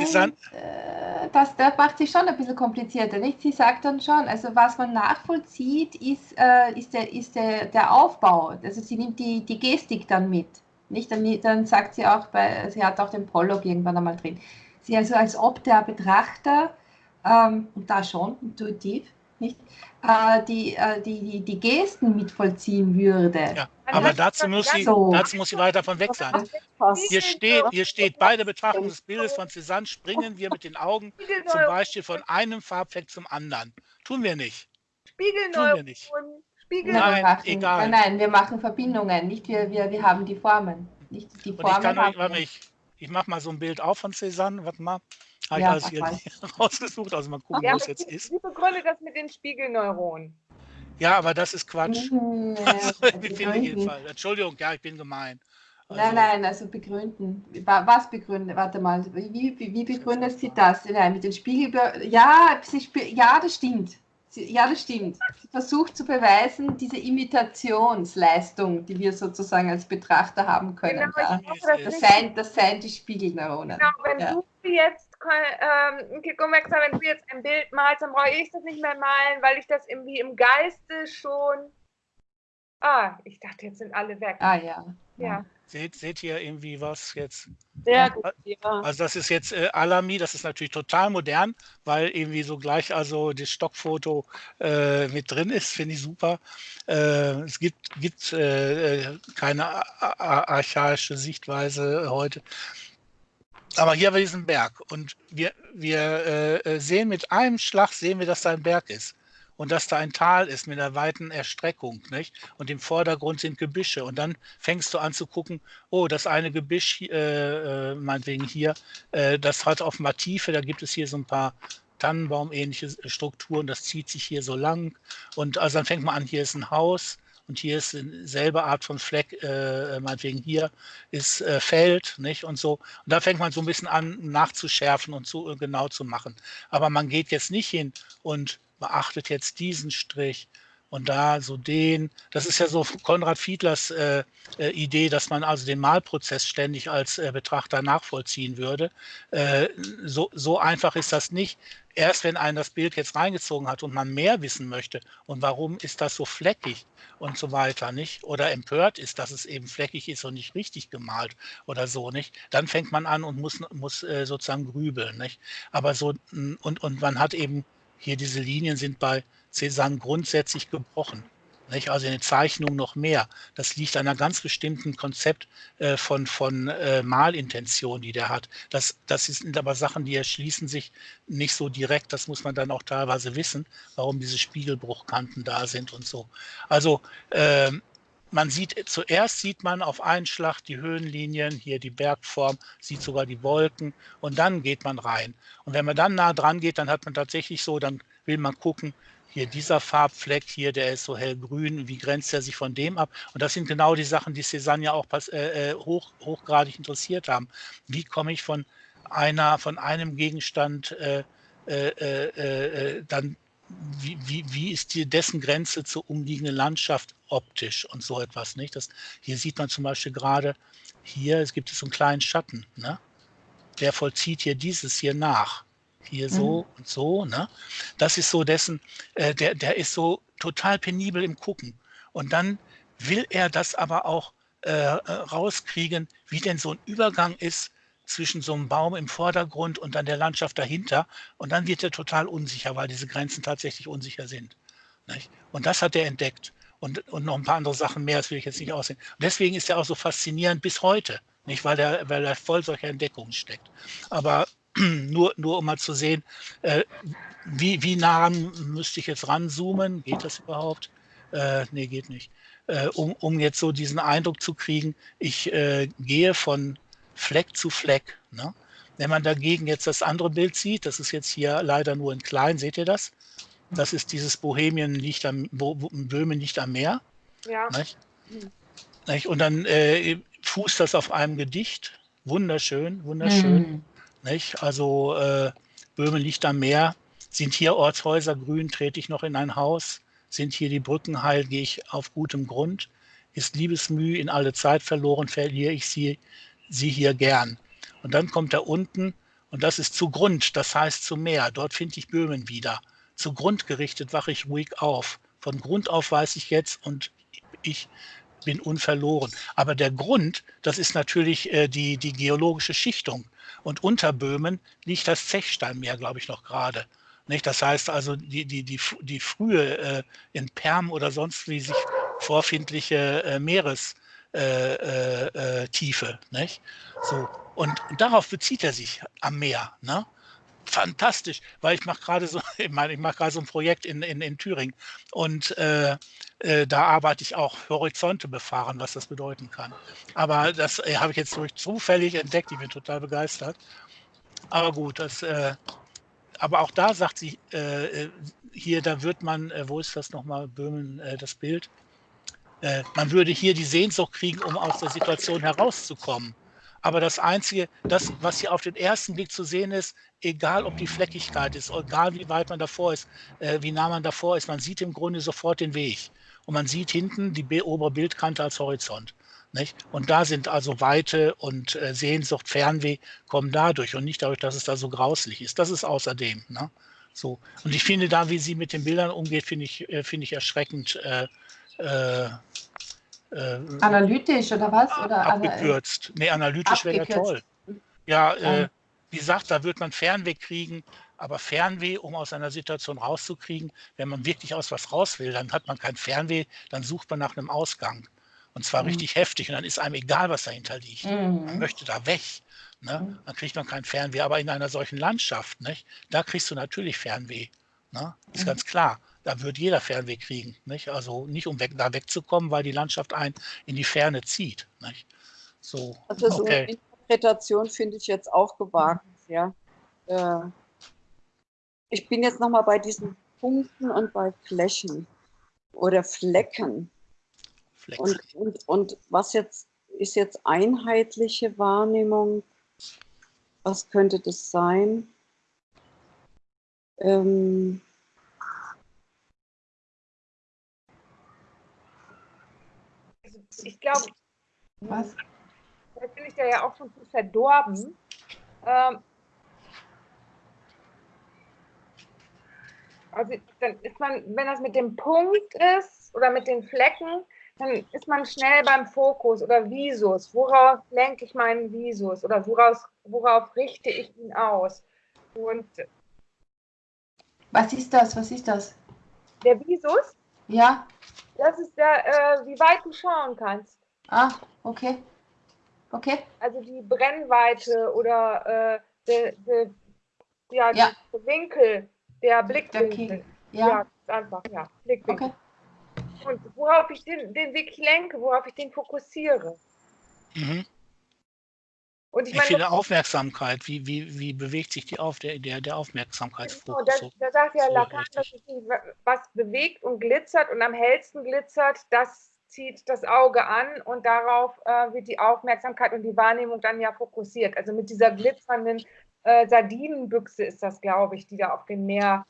äh, das, das macht sich schon ein bisschen komplizierter. Nicht? Sie sagt dann schon, also was man nachvollzieht, ist, äh, ist, der, ist der, der Aufbau. Also sie nimmt die, die Gestik dann mit. Nicht? Dann, dann sagt sie auch, bei, sie hat auch den Prolog irgendwann einmal drin. Sie also als ob der Betrachter ähm, und da schon intuitiv, nicht, äh, die, äh, die, die, die Gesten mitvollziehen würde. Ja, aber dazu muss, sie, so. dazu muss sie weit davon weg sein. Hier steht, hier steht, bei der Betrachtung des Bildes von Cézanne springen wir mit den Augen zum Beispiel von einem Farbfleck zum anderen. Tun wir nicht. Spiegelneuronen. Tun wir nicht. Nein, machen, egal. Nein, wir machen Verbindungen, nicht wir, wir, wir haben die Formen. Nicht die Formen ich, kann, warte, ich, ich mache mal so ein Bild auf von Cézanne, warte mal. Habe ja, ich alles hier [LAUGHS] rausgesucht, also mal gucken, ja, wo es jetzt ist. Wie begründet das mit den Spiegelneuronen? Ja, aber das ist Quatsch. [LAUGHS] Mhm, also, ich finde jedenfalls. Entschuldigung, ja, ich bin gemein. Also, nein, nein, also begründen. Was begründen? Warte mal, wie, wie, wie begründet sie das? Nein, mit den Spiegel. Ja, sie, ja, das stimmt. Ja, das stimmt. Sie versucht zu beweisen, diese Imitationsleistung, die wir sozusagen als Betrachter haben können. Genau, da. das, das, seien, das seien die Spiegelneuronen. Genau, wenn ja. du jetzt ähm, Kikomexa, wenn du jetzt ein Bild malst, dann brauche ich das nicht mehr malen, weil ich das irgendwie im Geiste schon. Ah, ich dachte, jetzt sind alle weg. Ah ja. Ja. Seht, seht ihr irgendwie was jetzt? Sehr gut, ja. Also das ist jetzt äh, Alami, das ist natürlich total modern, weil irgendwie so gleich also das Stockfoto äh, mit drin ist, finde ich super. Äh, es gibt, gibt äh, keine archaische Sichtweise heute. Aber hier haben wir diesen Berg und wir, wir äh, äh, sehen mit einem Schlag, sehen wir, dass da ein Berg ist und dass da ein Tal ist mit einer weiten Erstreckung, nicht? Und im Vordergrund sind Gebüsche. Und dann fängst du an zu gucken, oh, das eine Gebüsch, äh, äh, meinetwegen hier, äh, das hat offenbar Tiefe, da gibt es hier so ein paar Tannenbaum-ähnliche Strukturen, das zieht sich hier so lang. Und also dann fängt man an, hier ist ein Haus und hier ist dieselbe Art von Fleck, äh, meinetwegen hier ist äh, Feld, nicht? Und so. Und da fängt man so ein bisschen an, nachzuschärfen und zu, äh, genau zu machen. Aber man geht jetzt nicht hin und beachtet jetzt diesen Strich und da so den. Das ist ja so Konrad Fiedlers äh, äh, Idee, dass man also den Malprozess ständig als äh, Betrachter nachvollziehen würde. Äh, so, so einfach ist das nicht. Erst wenn einen das Bild jetzt reingezogen hat und man mehr wissen möchte und warum ist das so fleckig und so weiter, nicht? Oder empört ist, dass es eben fleckig ist und nicht richtig gemalt oder so, nicht? Dann fängt man an und muss, muss äh, sozusagen grübeln, nicht? Aber so, und, und man hat eben hier diese Linien sind bei Cézanne grundsätzlich gebrochen. Nicht? Also in den Zeichnungen noch mehr. Das liegt an einem ganz bestimmten Konzept äh, von, von äh, Malintention, die der hat. Das, das sind aber Sachen, die erschließen sich nicht so direkt. Das muss man dann auch teilweise wissen, warum diese Spiegelbruchkanten da sind und so. Also äh, man sieht, zuerst sieht man auf einen Schlag die Höhenlinien, hier die Bergform, sieht sogar die Wolken und dann geht man rein. Und wenn man dann nah dran geht, dann hat man tatsächlich so, dann will man gucken, hier dieser Farbfleck hier, der ist so hellgrün, wie grenzt er sich von dem ab? Und das sind genau die Sachen, die Cézanne ja auch äh, äh, hoch, hochgradig interessiert haben. Wie komme ich von einer von einem Gegenstand äh, äh, äh, äh, dann wie, wie, wie ist die, dessen Grenze zur umliegenden Landschaft optisch und so etwas, nicht? Das, hier sieht man zum Beispiel gerade, hier es gibt es so einen kleinen Schatten, ne? Der vollzieht hier dieses hier nach. Hier so mhm. und so, ne? Das ist so dessen, äh, der, der ist so total penibel im Gucken. Und dann will er das aber auch äh, äh rauskriegen, wie denn so ein Übergang ist zwischen so einem Baum im Vordergrund und dann der Landschaft dahinter. Und dann wird er total unsicher, weil diese Grenzen tatsächlich unsicher sind. Nicht? Und das hat er entdeckt. Und, und noch ein paar andere Sachen mehr, das will ich jetzt nicht aussehen. Und deswegen ist er auch so faszinierend bis heute, nicht? Weil, er, weil er voll solcher Entdeckungen steckt. Aber [CLEARS THROAT] nur, nur um mal zu sehen, äh, wie, wie nah müsste ich jetzt ranzoomen? Geht das überhaupt? Äh, nee, geht nicht. Äh, um, um jetzt so diesen Eindruck zu kriegen, ich äh, gehe von Fleck zu Fleck. Ne? Wenn man dagegen jetzt das andere Bild sieht, das ist jetzt hier leider nur in klein, seht ihr das? Das ist dieses Bohemien liegt am, Böhmen liegt am Meer. Ja. Nicht? Nicht? Und dann äh, fußt das auf einem Gedicht. Wunderschön, wunderschön. Mhm. Nicht? Also äh, Böhmen liegt am Meer. Sind hier Ortshäuser grün, trete ich noch in ein Haus. Sind hier die Brücken heil, gehe ich auf gutem Grund. Ist Liebesmüh in alle Zeit verloren, verliere ich sie sie hier gern. Und dann kommt er unten und das ist zu Grund, das heißt zu Meer. Dort finde ich Böhmen wieder. Zu Grund gerichtet wache ich ruhig auf. Von Grund auf weiß ich jetzt und ich bin unverloren. Aber der Grund, das ist natürlich äh, die, die geologische Schichtung. Und unter Böhmen liegt das Zechsteinmeer, glaube ich, noch gerade. Das heißt also, die, die, die, die frühe äh, in Perm oder sonst wie sich vorfindliche äh, Meeres, äh, äh, äh. Nicht? So. Und, darauf bezieht er sich am Meer. Ne? Fantastisch, weil ich mache gerade so, [LAUGHS] ich meine, ich mache so ein Projekt in, in, in Thüringen und äh, äh, da arbeite ich auch Horizonte befahren, was das bedeuten kann. Aber das äh, habe ich jetzt durch zufällig entdeckt, ich bin total begeistert. Aber gut, das, aber auch da sagt sie, hier, da wird man, wo ist das nochmal, Böhmen, das Bild? Äh, man würde hier die Sehnsucht kriegen, um aus der Situation herauszukommen. Aber das Einzige, das, was hier auf den ersten Blick zu sehen ist, egal ob die Fleckigkeit ist, egal wie weit man davor ist, äh, wie nah man davor ist, man sieht im Grunde sofort den Weg. Und man sieht hinten die obere Bildkante als Horizont. Nicht? Und da sind also Weite und äh, Sehnsucht, Fernweh kommen dadurch und nicht dadurch, dass es da so grauslich ist. Das ist außerdem. Ne? So. Und ich finde da, wie sie mit den Bildern umgeht, finde ich, äh, finde ich erschreckend äh, äh, äh, analytisch oder was? Oder abgekürzt. Nee, analytisch wäre ja toll. Ja, äh, wie gesagt, da wird man Fernweh kriegen, aber Fernweh, um aus einer Situation rauszukriegen, wenn man wirklich aus was raus will, dann hat man kein Fernweh, dann sucht man nach einem Ausgang. Und zwar mhm. richtig heftig und dann ist einem egal, was dahinter liegt. Mhm. Man möchte da weg. Ne? Mhm. Dann kriegt man kein Fernweh. Aber in einer solchen Landschaft, nicht? da kriegst du natürlich Fernweh. Ne? Ist mhm. ganz klar da wird jeder Fernweh kriegen. Nicht? Also nicht um weg, da wegzukommen, weil die Landschaft einen in die Ferne zieht. Nicht? So, also so okay. eine Interpretation finde ich jetzt auch gewagt. Ja. Äh, ich bin jetzt nochmal bei diesen Punkten und bei Flächen oder Flecken. Und, und, und was jetzt ist jetzt einheitliche Wahrnehmung? Was könnte das sein? Ähm, ich glaube, was? Da bin ich da ja auch schon zu verdorben. Ähm, also dann ist man, wenn das mit dem Punkt ist oder mit den Flecken, dann ist man schnell beim Fokus oder Visus. Worauf lenke ich meinen Visus oder woraus, worauf richte ich ihn aus? Und was ist das? Was ist das? Der Visus? Ja. Das ist der, äh, wie weit du schauen kannst. Ah, okay. Okay. Also die Brennweite oder äh, der, ja, ja. der Winkel, der Blickwinkel. Der ja. ja, einfach, ja, Blickwinkel. Okay. Und worauf ich den, den wirklich lenke, worauf ich den fokussiere. Mhm. Und ich, ich meine, finde Aufmerksamkeit, wie, wie, wie bewegt sich die auf, der, der, der Aufmerksamkeitsfokus? Genau, da, da sagt ja Lacan, dass sich was bewegt und glitzert und am hellsten glitzert, das zieht das Auge an und darauf äh, wird die Aufmerksamkeit und die Wahrnehmung dann ja fokussiert. Also mit dieser glitzernden äh, Sardinenbüchse ist das, glaube ich, die da auf dem Meer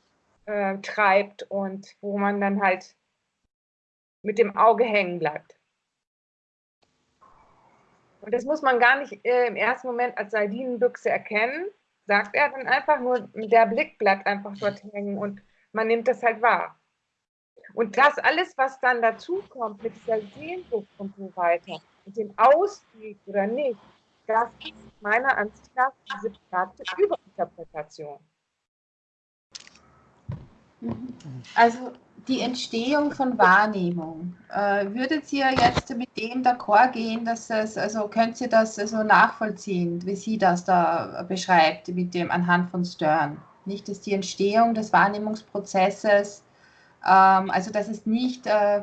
äh, treibt und wo man dann halt mit dem Auge hängen bleibt. Und das muss man gar nicht äh, im ersten Moment als Sardinenbüchse erkennen, sagt er dann einfach, nur der Blick bleibt einfach dort hängen und man nimmt das halt wahr. Und das alles, was dann dazu kommt mit dieser Sehnsucht und so weiter, mit dem Ausweg oder nicht, das ist meiner Ansicht nach diese platte Überinterpretation. Also die Entstehung von Wahrnehmung. Äh, würdet ihr jetzt mit dem d'accord gehen, dass es, also könnt ihr das also nachvollziehen, wie sie das da beschreibt, mit dem anhand von Stern? Nicht, dass die Entstehung des Wahrnehmungsprozesses, ähm, also dass es nicht äh,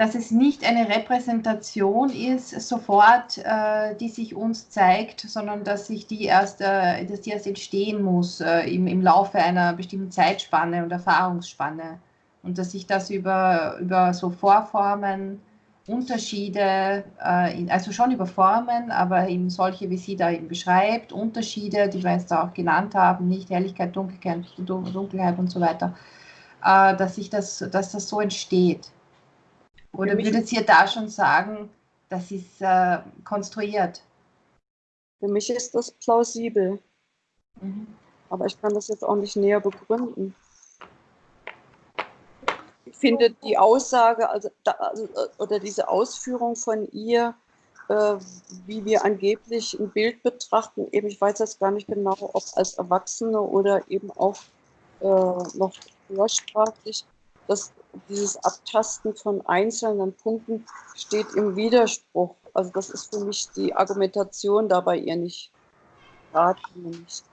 dass es nicht eine Repräsentation ist, sofort, äh, die sich uns zeigt, sondern dass sich die erst, äh, dass die erst entstehen muss äh, im, im Laufe einer bestimmten Zeitspanne und Erfahrungsspanne. Und dass sich das über, über so Vorformen, Unterschiede, äh, also schon über Formen, aber eben solche, wie sie da eben beschreibt, Unterschiede, die wir jetzt da auch genannt haben, nicht Helligkeit, Dunkelheit, Dunkelheit und so weiter, äh, dass sich das, dass das so entsteht. Oder würdet ihr da schon sagen, das ist äh, konstruiert? Für mich ist das plausibel. Mhm. Aber ich kann das jetzt auch nicht näher begründen. Ich finde die Aussage, also, da, also oder diese Ausführung von ihr, äh, wie wir angeblich ein Bild betrachten, eben, ich weiß jetzt gar nicht genau, ob als Erwachsene oder eben auch äh, noch vorsprachlich, dass dieses Abtasten von einzelnen Punkten steht im Widerspruch. Also das ist für mich die Argumentation da bei ihr nicht. Nicht.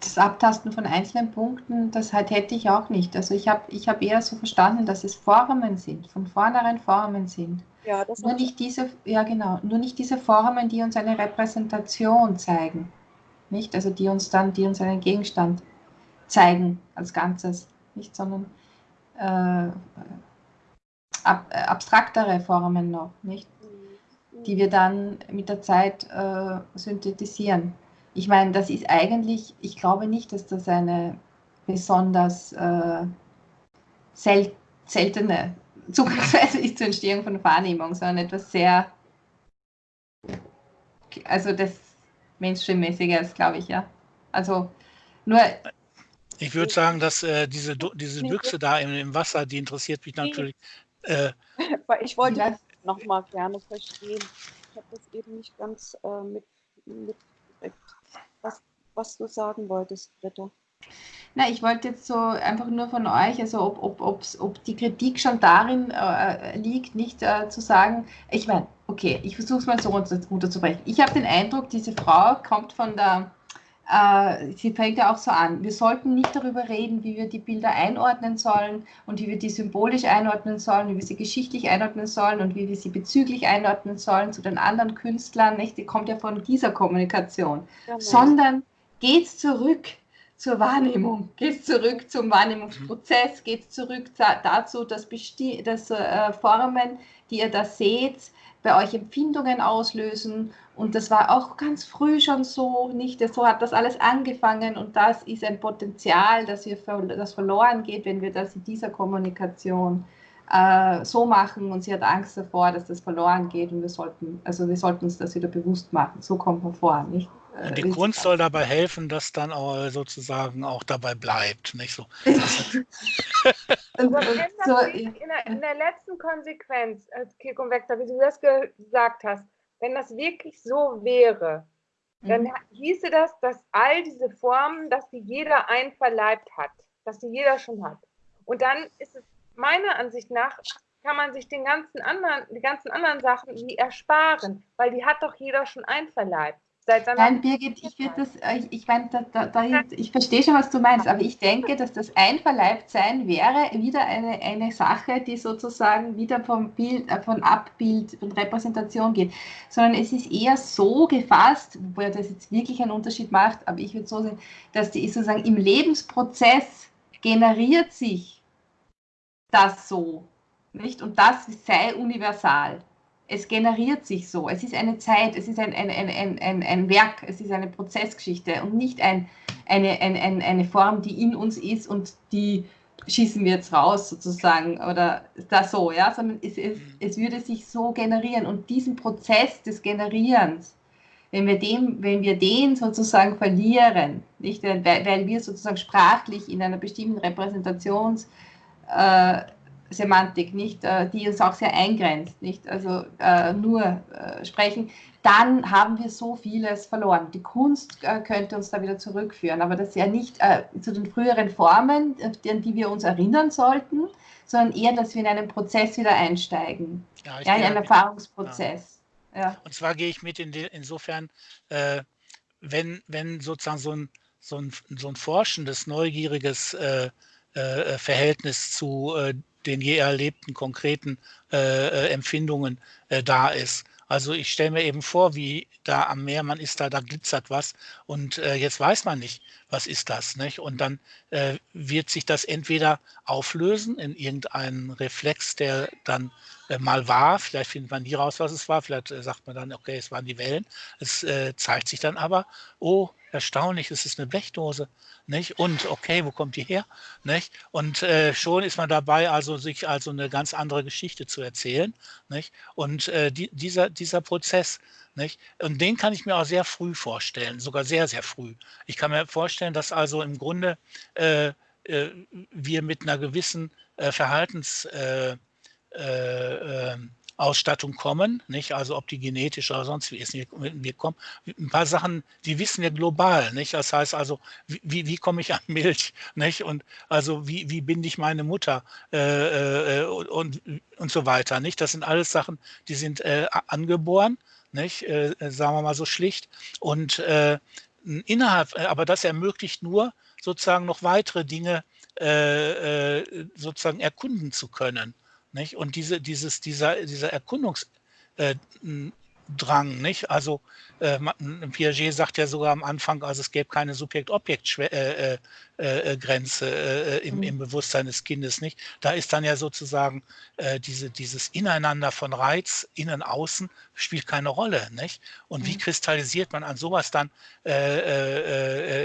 Das Abtasten von einzelnen Punkten, das halt hätte ich auch nicht. Also ich habe ich hab eher so verstanden, dass es Formen sind, von vornherein Formen sind. Ja, das nur nicht diese, ja genau, nur nicht diese Formen, die uns eine Repräsentation zeigen. Nicht? Also die uns dann, die uns einen Gegenstand zeigen als Ganzes. Nicht, sondern äh, ab, äh, abstraktere Formen noch, nicht? die wir dann mit der Zeit äh, synthetisieren. Ich meine, das ist eigentlich, ich glaube nicht, dass das eine besonders äh, sel seltene [LAUGHS] Zugangsweise ist zur Entstehung von Wahrnehmung, sondern etwas sehr, also das Mainstream-mäßiges, glaube ich, ja. Also nur ich würde sagen, dass äh, diese, diese Büchse da im, im, Wasser, die interessiert mich natürlich. Äh, ich wollte das noch mal gerne verstehen. Ich habe das eben nicht ganz äh, mit, mitgekriegt, was, was du sagen wolltest, Britta. Na, ich wollte jetzt so einfach nur von euch, also ob, ob, ob die Kritik schon darin äh, liegt, nicht äh, zu sagen, ich meine, okay, ich versuche es mal so runterzubrechen. Ich habe den Eindruck, diese Frau kommt von der äh, sie fängt ja auch so an, wir sollten nicht darüber reden, wie wir die Bilder einordnen sollen und wie wir die symbolisch einordnen sollen, wie wir sie geschichtlich einordnen sollen und wie wir sie bezüglich einordnen sollen zu den anderen Künstlern. Nicht? Die kommt ja von dieser Kommunikation, ja, sondern geht zurück zur Wahrnehmung, geht zurück zum Wahrnehmungsprozess, geht zurück dazu, dass, dass äh, Formen, die ihr da seht, bei euch Empfindungen auslösen. Und das war auch ganz früh schon so, nicht? So hat das alles angefangen und das ist ein Potenzial, dass wir das verloren geht, wenn wir das in dieser Kommunikation äh, so machen. Und sie hat Angst davor, dass das verloren geht und wir sollten, also wir sollten uns das wieder bewusst machen. So kommt man vor, nicht? Äh, die Kunst soll dabei helfen, dass dann auch sozusagen auch dabei bleibt, nicht so. [LAUGHS] Also so in, der, in, der, letzten Konsequenz, als Kirk und Vector, wie du das gesagt hast, wenn das wirklich so wäre, dann mhm. hieße das, dass all diese Formen, dass die jeder einverleibt hat, dass die jeder schon hat. Und dann ist es meiner Ansicht nach, kann man sich den ganzen anderen, die ganzen anderen Sachen wie ersparen, weil die hat doch jeder schon einverleibt. Nein, Birgit, ich würde das, äh, ich, ich meine, da, da, da, ich verstehe schon, was du meinst, aber ich denke, dass das Einverleibtsein wäre wieder eine, eine Sache, die sozusagen wieder vom Bild, äh, von Abbild, von Repräsentation geht, sondern es ist eher so gefasst, wobei das jetzt wirklich einen Unterschied macht, aber ich würde so sehen, dass die sozusagen im Lebensprozess generiert sich das so. nicht? Und das sei universal. Es generiert sich so. Es ist eine Zeit, es ist ein, ein, ein, ein, ein Werk, es ist eine Prozessgeschichte und nicht ein, eine, eine, eine Form, die in uns ist und die schießen wir jetzt raus sozusagen oder das so, ja, sondern es, es, mhm. es würde sich so generieren und diesen Prozess des Generierens, wenn wir, dem, wenn wir den sozusagen verlieren, nicht, weil, weil wir sozusagen sprachlich in einer bestimmten Repräsentations äh, Semantik, nicht, äh, die uns auch sehr eingrenzt, nicht, also äh, nur äh, sprechen, dann haben wir so vieles verloren. Die Kunst äh, könnte uns da wieder zurückführen, aber das ist ja nicht äh, zu den früheren Formen, an die wir uns erinnern sollten, sondern eher, dass wir in einen Prozess wieder einsteigen, ja, ja in einen Erfahrungsprozess. Ja. ja. Und zwar gehe ich mit in die, insofern, äh, wenn, wenn sozusagen so ein, so ein, so ein forschendes, neugieriges Verhältnis zu den je erlebten konkreten äh, Empfindungen äh, da ist. Also ich stelle mir eben vor, wie da am Meer, man ist da, da glitzert was und äh, jetzt weiß man nicht, was ist das. Nicht? Und dann äh, wird sich das entweder auflösen in irgendeinen Reflex, der dann äh, mal war. Vielleicht findet man nie raus, was es war. Vielleicht äh, sagt man dann, okay, es waren die Wellen. Es äh, zeigt sich dann aber, oh, erstaunlich, es ist eine Blechdose. Nicht? Und okay, wo kommt die her? Nicht? Und äh, schon ist man dabei, also sich also eine ganz andere Geschichte zu erzählen. Nicht? Und äh, die, dieser, dieser Prozess, nicht? Und den kann ich mir auch sehr früh vorstellen, sogar sehr, sehr früh. Ich kann mir vorstellen, dass also im Grunde äh, äh wir mit einer gewissen äh, Verhaltens äh, Ausstattung kommen, nicht? Also ob die genetisch oder sonst wie ist. Wir, kommen, ein paar Sachen, die wissen wir global, nicht? Das heißt also, wie, wie komme ich an Milch, nicht? Und also wie, wie binde ich meine Mutter äh, äh, und, und so weiter, nicht? Das sind alles Sachen, die sind äh, angeboren, nicht? Äh, sagen wir mal so schlicht. Und äh, innerhalb, aber das ermöglicht nur sozusagen noch weitere Dinge äh, sozusagen erkunden zu können. Nicht? Und diese, dieses, dieser, dieser Erkundungsdrang, äh, nicht? Also äh, Piaget sagt ja sogar am Anfang, also es gäbe keine Subjekt-Objekt-Grenze äh, äh, äh, äh, im, mhm. im, Bewusstsein des Kindes, nicht? Da ist dann ja sozusagen diese, dieses Ineinander von Reiz, innen, außen, spielt keine Rolle, nicht? Und mhm. wie kristallisiert man an sowas dann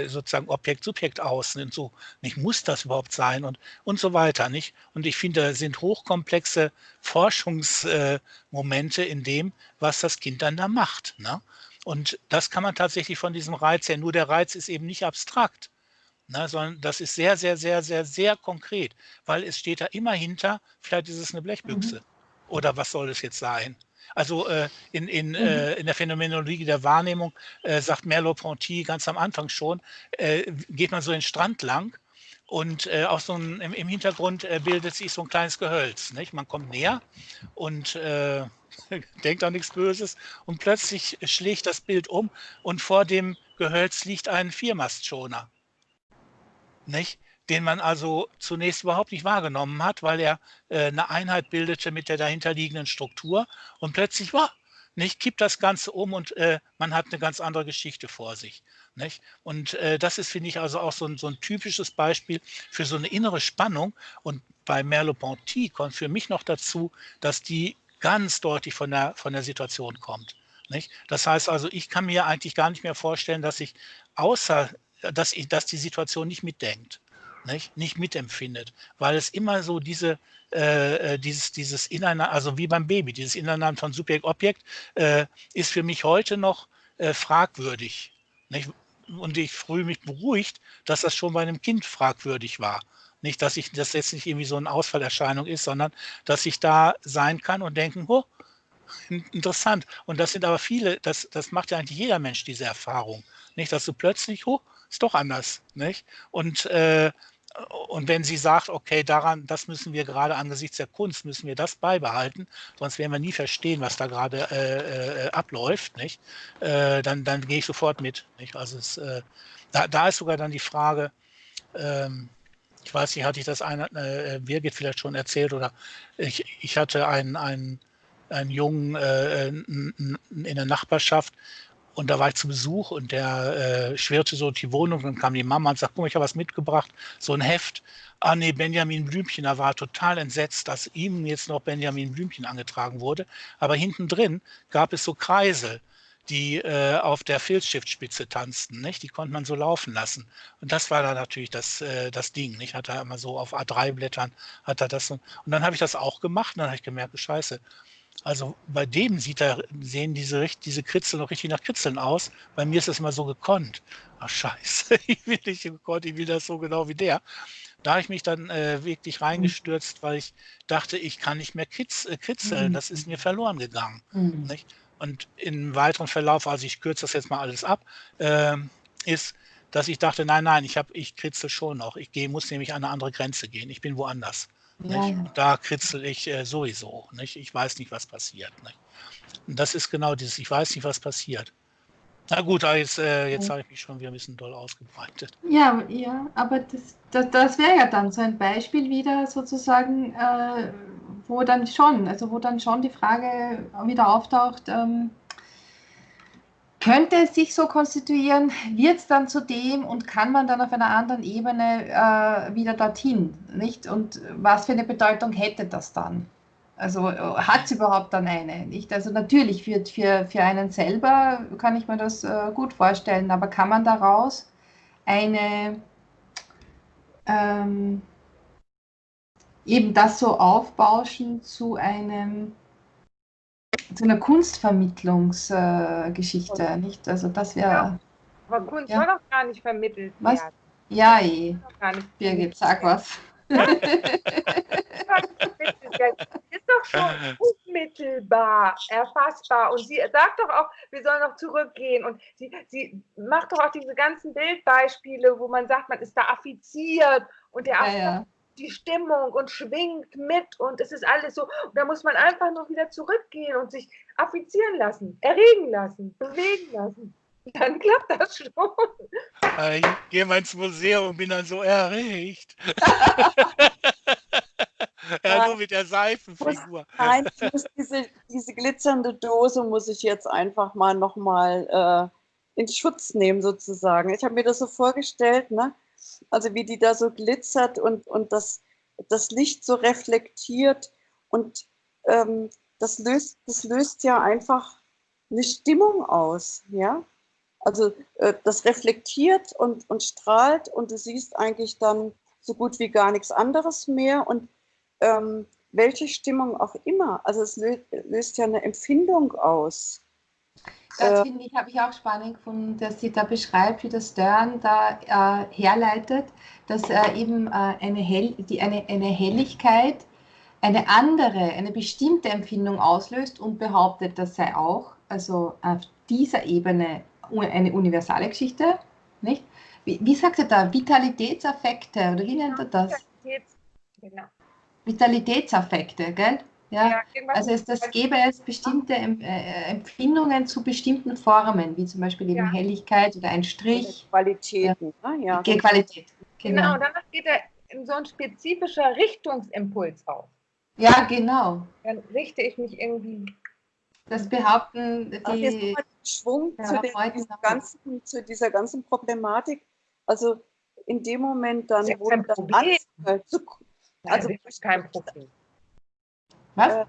sozusagen Objekt-Subjekt außen und so? Nicht muss das überhaupt sein und, und so weiter, nicht? Und ich finde, sind hochkomplexe Forschungsmomente in dem, was das Kind dann da macht. Ne? Und das kann man tatsächlich von diesem Reiz her, nur der Reiz ist eben nicht abstrakt, ne, sondern das ist sehr, sehr, sehr, sehr, sehr konkret, weil es steht da immer hinter, vielleicht ist es eine Blechbüchse. Mhm. Oder was soll es jetzt sein? Also äh, in, in, mhm. äh, in der Phänomenologie der Wahrnehmung äh, sagt Merleau-Ponty ganz am Anfang schon, äh, geht man so den Strand lang und äh, auch so ein, im, im Hintergrund äh, bildet sich so ein kleines Gehölz. Nicht? Man kommt näher und äh, [LAUGHS] denkt an nichts Böses und plötzlich schlägt das Bild um und vor dem Gehölz liegt ein Viermastschoner. Nicht? Den man also zunächst überhaupt nicht wahrgenommen hat, weil er äh, eine Einheit bildete mit der dahinterliegenden Struktur und plötzlich, wow, nicht, kippt das Ganze um und äh, man hat eine ganz andere Geschichte vor sich. Nicht? Und äh, das ist, finde ich, also auch so ein, so ein typisches Beispiel für so eine innere Spannung. Und bei Merleau-Ponty kommt für mich noch dazu, dass die ganz deutlich von der, von der Situation kommt. Nicht? Das heißt also, ich kann mir eigentlich gar nicht mehr vorstellen, dass ich außer, dass, ich, dass die Situation nicht mitdenkt, nicht, nicht mitempfindet, weil es immer so diese, äh, äh, dieses, dieses Ineinander, also wie beim Baby, dieses Ineinander von Subjekt-Objekt, äh, ist für mich heute noch äh, fragwürdig. Nicht? Und ich fühle mich beruhigt, dass das schon bei einem Kind fragwürdig war. Nicht, dass ich das jetzt nicht irgendwie so eine Ausfallerscheinung ist, sondern dass ich da sein kann und denken, oh, interessant. Und das sind aber viele, das, das macht ja eigentlich jeder Mensch diese Erfahrung. Nicht, dass du plötzlich, oh, ist doch anders. Nicht? Und äh, und wenn sie sagt, okay, daran, das müssen wir gerade angesichts der Kunst, müssen wir das beibehalten, sonst werden wir nie verstehen, was da gerade äh, äh, abläuft, nicht? Äh, dann, dann gehe ich sofort mit. Nicht? Also es, äh, da, da ist sogar dann die Frage, ähm, ich weiß nicht, hatte ich das einer, äh, Birgit vielleicht schon erzählt oder ich, ich hatte einen, einen, einen Jungen äh, in der Nachbarschaft Und da war ich zu Besuch und der äh, schwirrte so die Wohnung. Dann kam die Mama und sagte, guck mal, ich habe was mitgebracht, so ein Heft. Ah nee, Benjamin Blümchen, da war total entsetzt, dass ihm jetzt noch Benjamin Blümchen angetragen wurde. Aber hinten drin gab es so Kreisel, die äh, auf der Filzstiftspitze tanzten. Nicht? Die konnte man so laufen lassen. Und das war da natürlich das, äh, das Ding. Ich hatte immer so auf A3-Blättern, hat er das. Und dann habe ich das auch gemacht und dann habe ich gemerkt, scheiße, also bei dem sieht er, sehen diese, diese Kritzel noch richtig nach Kritzeln aus. Bei mir ist das immer so gekonnt. Ach scheiße, [LAUGHS] ich will nicht gekonnt, ich will das so genau wie der. Da habe ich mich dann äh, wirklich reingestürzt, weil ich dachte, ich kann nicht mehr kitz, äh, kritzeln. Das ist mir verloren gegangen. Mhm. Und im weiteren Verlauf, also ich kürze das jetzt mal alles ab, äh, ist, dass ich dachte, nein, nein, ich, hab, ich kritzel schon noch. Ich geh, muss nämlich an eine andere Grenze gehen. Ich bin woanders. Ja, ja. Da kritzel ich äh, sowieso. Nicht? Ich weiß nicht, was passiert. Nicht? Und das ist genau dieses, ich weiß nicht, was passiert. Na gut, jetzt, äh, jetzt habe ich mich schon wieder ein bisschen doll ausgebreitet. Ja, ja aber das, das, das wäre ja dann so ein Beispiel wieder sozusagen, äh, wo dann schon, also wo dann schon die Frage wieder auftaucht, ähm, könnte es sich so konstituieren, wird es dann zu dem und kann man dann auf einer anderen Ebene äh, wieder dorthin, nicht? Und was für eine Bedeutung hätte das dann? Also hat es überhaupt dann eine? Nicht? Also natürlich für, für, für einen selber kann ich mir das äh, gut vorstellen, aber kann man daraus eine ähm, eben das so aufbauschen zu einem zu einer Kunstvermittlungsgeschichte, äh, nicht? Also das wäre. Ja, aber Kunst ja. soll doch gar nicht vermittelt was? werden. Ja, eh. Birgit, sag was. [LAUGHS] ist doch schon [LAUGHS] unmittelbar erfassbar. Und sie sagt doch auch, wir sollen noch zurückgehen. Und sie, sie macht doch auch diese ganzen Bildbeispiele, wo man sagt, man ist da affiziert und der ja, ja die Stimmung und schwingt mit und es ist alles so. Und da muss man einfach noch wieder zurückgehen und sich affizieren lassen, erregen lassen, bewegen lassen. Dann [LAUGHS] klappt das schon. Ich gehe mal ins Museum und bin dann so erregt. [LAUGHS] ja, nur mit der Seifenfigur. Nein, ich muss diese, diese glitzernde Dose muss ich jetzt einfach mal nochmal äh, in Schutz nehmen, sozusagen. Ich habe mir das so vorgestellt, ne? Also wie die da so glitzert und, und das, das Licht so reflektiert und ähm, das, löst, das löst ja einfach eine Stimmung aus, ja. Also äh, das reflektiert und, und strahlt und du siehst eigentlich dann so gut wie gar nichts anderes mehr und ähm, welche Stimmung auch immer. Also es löst, löst ja eine Empfindung aus. Das äh, finde ich, habe ich auch spannend gefunden, dass sie da beschreibt, wie der Stern da äh, herleitet, dass äh, eben äh, eine, Hell, die, eine, eine Helligkeit eine andere, eine bestimmte Empfindung auslöst und behauptet, das sei auch, also auf dieser Ebene eine universale Geschichte, nicht? Wie, wie sagt er da? Vitalitätsaffekte, oder wie nennt er das? Vitalitäts, genau. Vitalitätsaffekte, gell? Ja, also es, das gäbe es bestimmte äh, Empfindungen zu bestimmten Formen, wie zum Beispiel eben ja. Helligkeit oder ein Strich. Qualitäten. Ja. Ne? Ja, Qualität. Genau. genau, danach geht er in so ein spezifischer Richtungsimpuls auf. Ja, genau. Dann richte ich mich irgendwie. Das behaupten die. Ach, jetzt Schwung ja, zu, den, ganzen, zu dieser ganzen Problematik. Also in dem Moment dann, wo also, also ist kein Problem. Was? Äh,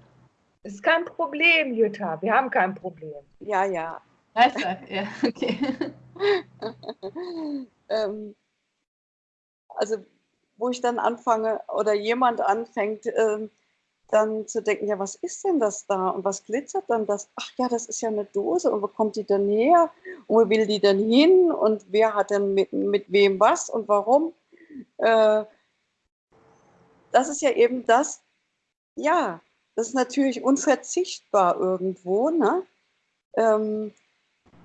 es ist kein Problem, Jutta. Wir haben kein Problem. Ja, ja. Also, ja, [LAUGHS] okay. [LAUGHS] ähm, also, wo ich dann anfange oder jemand anfängt, ähm, dann zu denken, ja, was ist denn das da und was glitzert dann das? Ach ja, das ist ja eine Dose und wo kommt die denn her und wo will die denn hin und wer hat denn mit, mit wem was und warum? Äh, das ist ja eben das, ja, das ist natürlich unverzichtbar irgendwo. Ne? Ähm,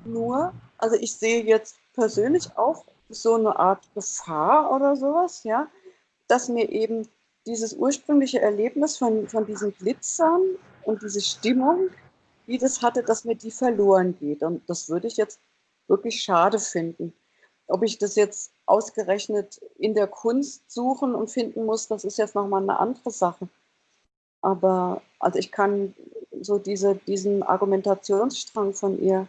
nur, also ich sehe jetzt persönlich auch so eine Art Gefahr oder sowas, ja, dass mir eben dieses ursprüngliche Erlebnis von, von diesen Glitzern und diese Stimmung, wie das hatte, dass mir die verloren geht. Und das würde ich jetzt wirklich schade finden. Ob ich das jetzt ausgerechnet in der Kunst suchen und finden muss, das ist jetzt nochmal eine andere Sache. Aber also ich kann so diese, diesen Argumentationsstrang von ihr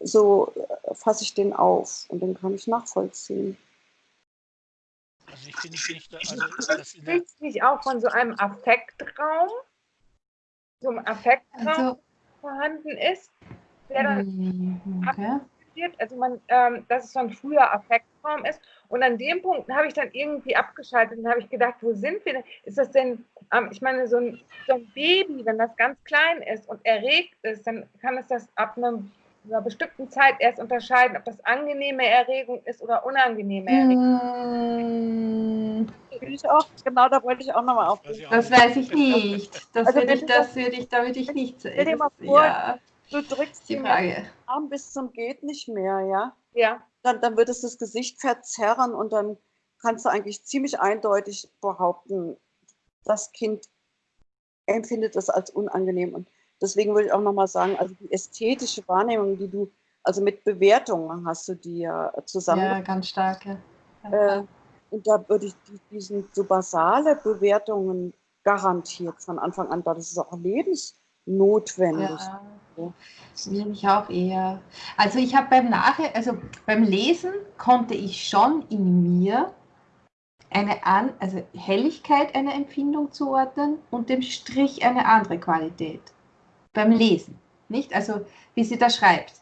so äh, fasse ich den auf und den kann ich nachvollziehen. Also ich finde nicht, also das auch von so einem Affektraum, so einem Affektraum also, vorhanden ist, der dann mm, okay. also man, ähm, dass es so ein früher Affektraum ist. Und an dem Punkt habe ich dann irgendwie abgeschaltet und habe ich gedacht, wo sind wir denn? Ist das denn, ähm, ich meine, so ein, so ein Baby, wenn das ganz klein ist und erregt ist, dann kann es das ab einem einer bestimmten Zeit erst unterscheiden, ob das angenehme Erregung ist oder unangenehme Erregung. Mmh. Ich auch, genau, da wollte ich auch nochmal aufpassen. Das weiß ich nicht. Das also würde ich, das würde ich, da würde ich nicht. Stell dir mal vor, ja, du drückst die Frage. Arm bis zum geht nicht mehr, ja? Ja. Dann, dann wird es das Gesicht verzerren und dann kannst du eigentlich ziemlich eindeutig behaupten, das Kind empfindet das als unangenehm. Und Deswegen würde ich auch nochmal sagen, also die ästhetische Wahrnehmung, die du, also mit Bewertungen hast du die ja zusammen. Ja, ganz starke. Äh, und da würde ich, die, die sind so basale Bewertungen garantiert von Anfang an, da das ist auch lebensnotwendig. Ja. Das will ich auch eher. Also ich habe beim Nachher, also beim Lesen konnte ich schon in mir eine an, also Helligkeit einer Empfindung zuordnen und dem Strich eine andere Qualität beim Lesen, nicht? Also wie sie da schreibt.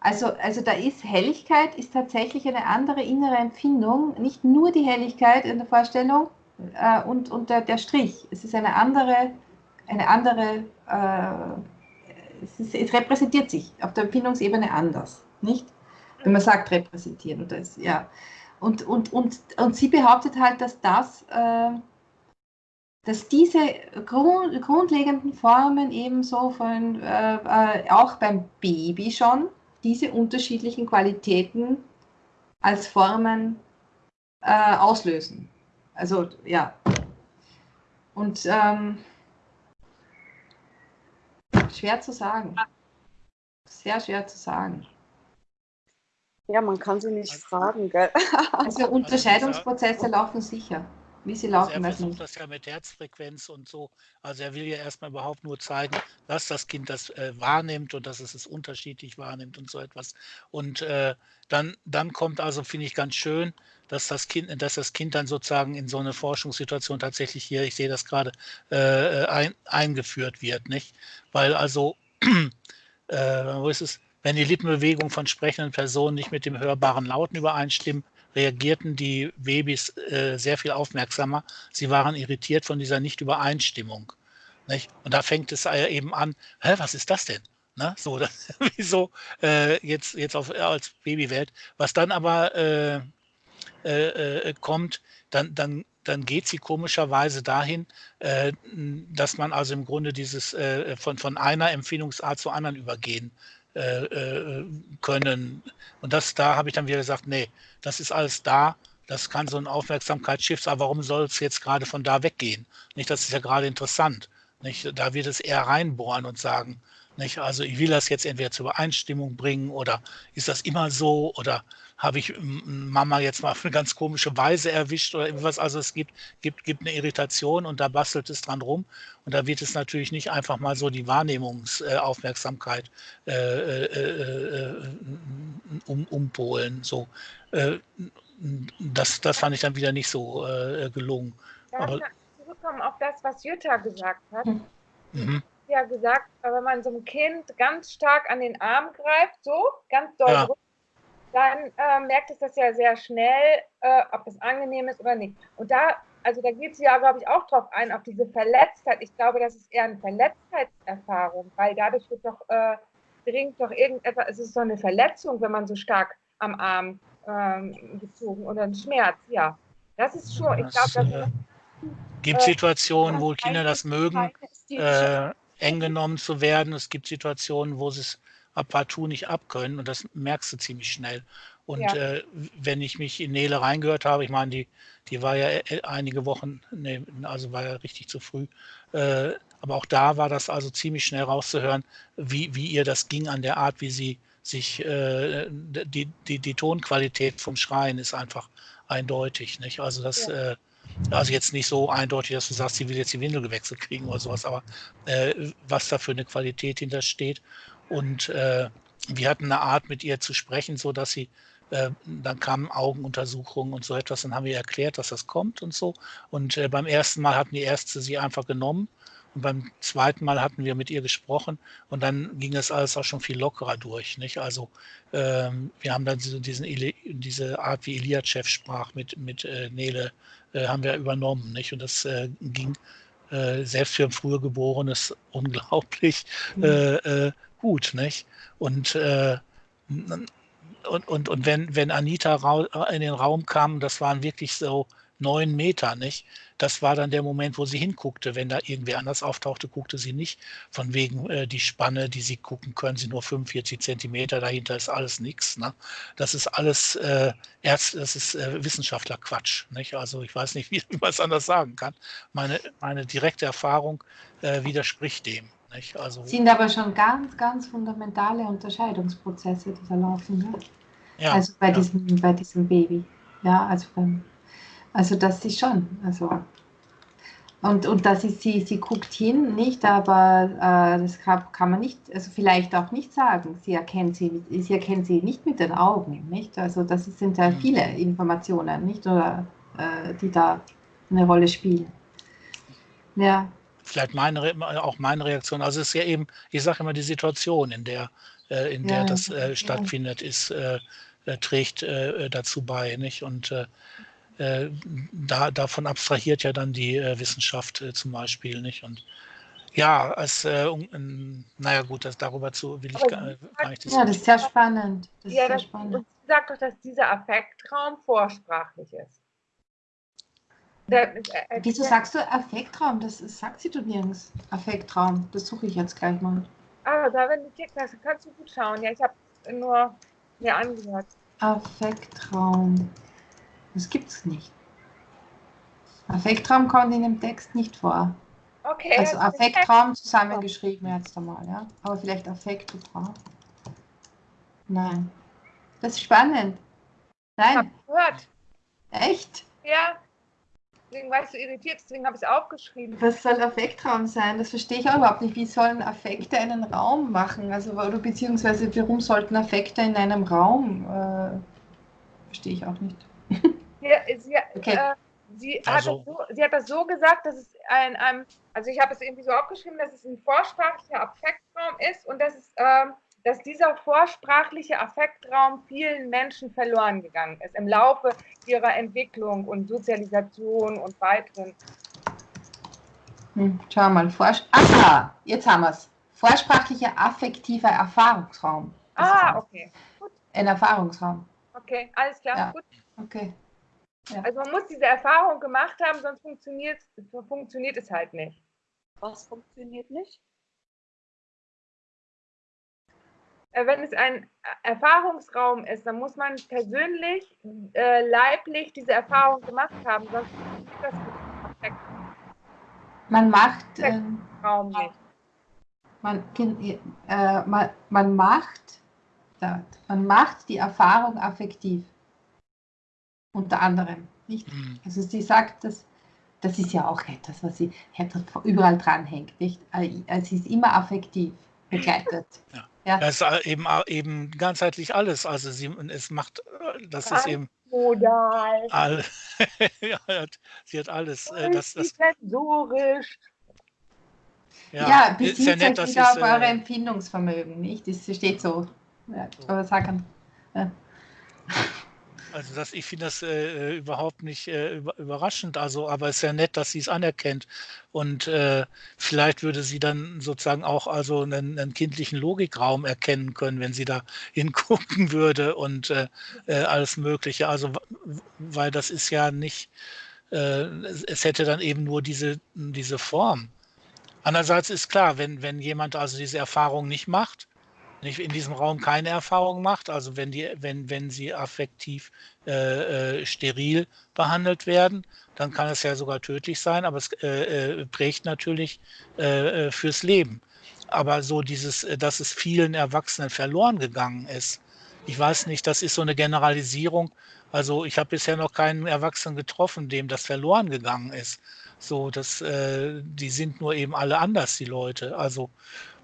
Also, also da ist Helligkeit ist tatsächlich eine andere innere Empfindung, nicht nur die Helligkeit in der Vorstellung äh, und, und der, der Strich. Es ist eine andere, eine andere, äh, es, ist, es, repräsentiert sich auf der Empfindungsebene anders, nicht? Wenn man sagt repräsentieren, das, ja. Und, und, und, und sie behauptet halt, dass das äh, dass diese grund, grundlegenden Formen ebenso von, äh, äh, auch beim Baby schon, diese unterschiedlichen Qualitäten als Formen äh, auslösen. Also ja. Und ähm, schwer zu sagen. Sehr schwer zu sagen. Ja, man kann sie nicht fragen, gell? Also Unterscheidungsprozesse laufen sicher. Wie sie laufen, also er versucht das ja mit Herzfrequenz und so. Also er will ja erstmal überhaupt nur zeigen, dass das Kind das äh, wahrnimmt und dass es es unterschiedlich wahrnimmt und so etwas. Und äh, dann, dann kommt also, finde ich ganz schön, dass das Kind, dass das Kind dann sozusagen in so eine Forschungssituation tatsächlich hier, ich sehe das gerade, äh, ein, eingeführt wird, nicht? Weil also, [CLEARS THROAT] äh, wo ist es? Wenn die Lippenbewegungen von sprechenden Personen nicht mit dem hörbaren Lauten übereinstimmen, reagierten die Babys äh, sehr viel aufmerksamer. Sie waren irritiert von dieser Nicht-Übereinstimmung. Nicht? Und da fängt es eben an, Hä, was ist das denn? Ne? So, [LAUGHS] das, wieso äh, jetzt, jetzt auf, als Babywelt. Was dann aber äh, äh, äh, kommt, dann, dann, dann geht sie komischerweise dahin, äh, dass man also im Grunde dieses äh, von, von einer Empfindungsart zur anderen übergehen äh, äh, können. Und das, da habe ich dann wieder gesagt, nee, das ist alles da. Das kann so ein Aufmerksamkeitsschiff, aber warum soll es jetzt gerade von da weggehen? Nicht, das ist ja gerade interessant. Nicht? Da wird es eher reinbohren und sagen, nicht? Also ich will das jetzt entweder zur Übereinstimmung bringen oder ist das immer so oder habe ich Mama jetzt mal auf eine ganz komische Weise erwischt oder irgendwas. Also es gibt, gibt, gibt eine Irritation und da bastelt es dran rum. Und da wird es natürlich nicht einfach mal so die Wahrnehmungsaufmerksamkeit äh, äh, äh, um, umpolen. So, äh, das, das fand ich dann wieder nicht so äh, gelungen. Darf Aber, zurückkommen auf das, was Jutta gesagt hat. Mhm. Ja, gesagt, wenn man so ein Kind ganz stark an den Arm greift, so ganz doll ja dann äh, merkt es das ja sehr schnell, äh, ob es angenehm ist oder nicht. Und da, also da geht sie ja, glaube ich, auch drauf ein, auf diese Verletztheit. Ich glaube, das ist eher eine Verletztheitserfahrung, weil dadurch wird doch, äh, dringt doch irgendetwas, es ist so eine Verletzung, wenn man so stark am Arm ähm, gezogen oder ein Schmerz, ja. Das ist schon, ich glaube, das äh, gibt Situationen, wo Kinder das mögen, äh, eng genommen zu werden. Es gibt Situationen, wo sie es partout nicht abkönnen und das merkst du ziemlich schnell. Und ja. äh, wenn ich mich in Nele reingehört habe, ich meine, die, die war ja äh, einige Wochen, nee, also war ja richtig zu früh, äh, aber auch da war das also ziemlich schnell rauszuhören, wie, wie ihr das ging an der Art, wie sie sich, äh, die, die, die Tonqualität vom Schreien ist einfach eindeutig. Nicht? Also das, ja. äh, also jetzt nicht so eindeutig, dass du sagst, sie will jetzt die Windel gewechselt kriegen oder sowas, aber äh, was da für eine Qualität hintersteht. Und äh, wir hatten eine Art, mit ihr zu sprechen, so dass sie äh, dann kamen Augenuntersuchungen und so etwas. Dann haben wir erklärt, dass das kommt und so. Und äh, beim ersten Mal hatten die Ärzte sie einfach genommen. Und beim zweiten Mal hatten wir mit ihr gesprochen und dann ging es alles auch schon viel lockerer durch. Nicht? Also ähm, wir haben dann diesen, diese Art, wie Iliachev sprach mit, mit äh, Nele, äh, haben wir übernommen. Nicht? Und das äh, ging äh, selbst für ein früher Geborenes [LAUGHS] unglaublich mhm. Äh, gut. Nicht? Und und, und, und wenn, wenn Anita in den Raum kam, das waren wirklich so neun Meter, nicht? Das war dann der Moment, wo sie hinguckte. Wenn da irgendwer anders auftauchte, guckte sie nicht. Von wegen äh, die Spanne, die sie gucken können, sie nur 45 Zentimeter, dahinter ist alles nichts. Ne? Das ist alles äh, Erst, das ist äh, Wissenschaftlerquatsch. Nicht? Also ich weiß nicht, wie, [LAUGHS] wie man es anders sagen kann. Meine, meine direkte Erfahrung äh, widerspricht dem. Nicht? Also, sind aber schon ganz, ganz fundamentale Unterscheidungsprozesse, die da laufen. Ne? Ja, also bei, ja. diesem, bei diesem Baby. Ja, also, beim, also das ist schon. Also, und, und das ist, sie, sie guckt hin, nicht, aber äh, das kann, kann, man nicht, also vielleicht auch nicht sagen. Sie erkennt sie, sie erkennt sie nicht mit den Augen, nicht? Also das sind ja mhm. viele Informationen, nicht? Oder äh, die da eine Rolle spielen. Ja. Vielleicht meine, auch meine Reaktion. Also es ist ja eben, ich sage immer, die Situation, in der, äh, in der ja, das äh, stattfindet, ist äh, äh, trägt äh, dazu bei. Nicht? Und äh, da, davon abstrahiert ja dann die Wissenschaft zum Beispiel. Nicht? Und ja, als, äh, um, naja gut, das, darüber zu will ich gar, gar nicht Ja, das ist sehr spannend. Das ja, ist sehr spannend. Und sie sagt doch, dass dieser Affektraum vorsprachlich ist. Da, äh, Wieso sagst du Affektraum? Das sagt sie du nirgends. Affektraum, das suche ich jetzt gleich mal. Ah, da wenn du klickst, kannst du gut schauen. Ja, ich habe nur mir angehört. Affektraum. Das gibt es nicht. Affektraum kommt in dem Text nicht vor. Okay. Also Affektraum zusammengeschrieben jetzt einmal, ja. Aber vielleicht Affektraum. Nein. Das ist spannend. Nein. Ich gehört. Echt? Ja. Deswegen war ich so irritiert, deswegen habe ich es aufgeschrieben. Was soll Affektraum sein? Das verstehe ich auch überhaupt nicht. Wie sollen Affekte einen Raum machen? Also, oder beziehungsweise warum sollten Affekte in einem Raum? Äh, verstehe ich auch nicht. [LAUGHS] Ja, sie, okay. äh, sie, also. hat so, sie, hat das so gesagt, dass es ein, ein also ich habe es irgendwie so aufgeschrieben, dass es ein vorsprachlicher Affektraum ist und dass es ähm, dass dieser vorsprachliche Affektraum vielen Menschen verloren gegangen ist im Laufe ihrer Entwicklung und Sozialisation und weiteren. Hm, schau mal, Vors Aha, jetzt haben wir es. Vorsprachlicher affektiver Erfahrungsraum. Das ah, okay. Gut. Ein Erfahrungsraum. Okay, alles klar. Ja. Gut. Okay. Ja. Also man muss diese Erfahrung gemacht haben, sonst funktioniert, funktioniert es halt nicht. Was funktioniert nicht? Wenn es ein Erfahrungsraum ist, dann muss man persönlich, äh, leiblich diese Erfahrung gemacht haben, sonst ist das perfekt. Man macht äh, Raum nicht. Man, äh, man, man macht man macht die Erfahrung affektiv. Unter anderem. Nicht? Mhm. Also sie sagt, dass das ist ja auch etwas, was sie überall dranhängt. Nicht? Also sie ist immer affektiv begleitet. Ja. Ja. Das ist eben, eben ganzheitlich alles. Also sie, es macht, das ist eben. Modal. All, [LAUGHS] ja, sie hat alles. Äh, das, das, sensorisch. Ja, ja bezieht ja nett, sich wieder auf eure äh, Empfindungsvermögen, nicht? Das steht so. Ja, aber sagen. Ja. Also das, ich finde das äh, äh, überhaupt nicht äh, überraschend. Also, aber es ist ja nett, dass sie es anerkennt. Und äh, vielleicht würde sie dann sozusagen auch also einen, einen, kindlichen Logikraum erkennen können, wenn sie da [LAUGHS] hingucken würde und äh, äh, alles Mögliche. Also, weil das ist ja nicht, es hätte dann eben nur diese, diese Form. Andererseits ist klar, wenn, wenn jemand also diese Erfahrung nicht macht, nicht in diesem Raum keine Erfahrung macht, also wenn, die, wenn, wenn sie affektiv äh, äh, steril behandelt werden, dann kann es ja sogar tödlich sein, aber es äh, äh prägt natürlich äh, äh, fürs Leben. Aber so dieses, dass es vielen Erwachsenen verloren gegangen ist, ich weiß nicht, das ist so eine Generalisierung. Also ich habe bisher noch keinen Erwachsenen getroffen, dem das verloren gegangen ist. So, dass die sind nur eben alle anders, die Leute. Also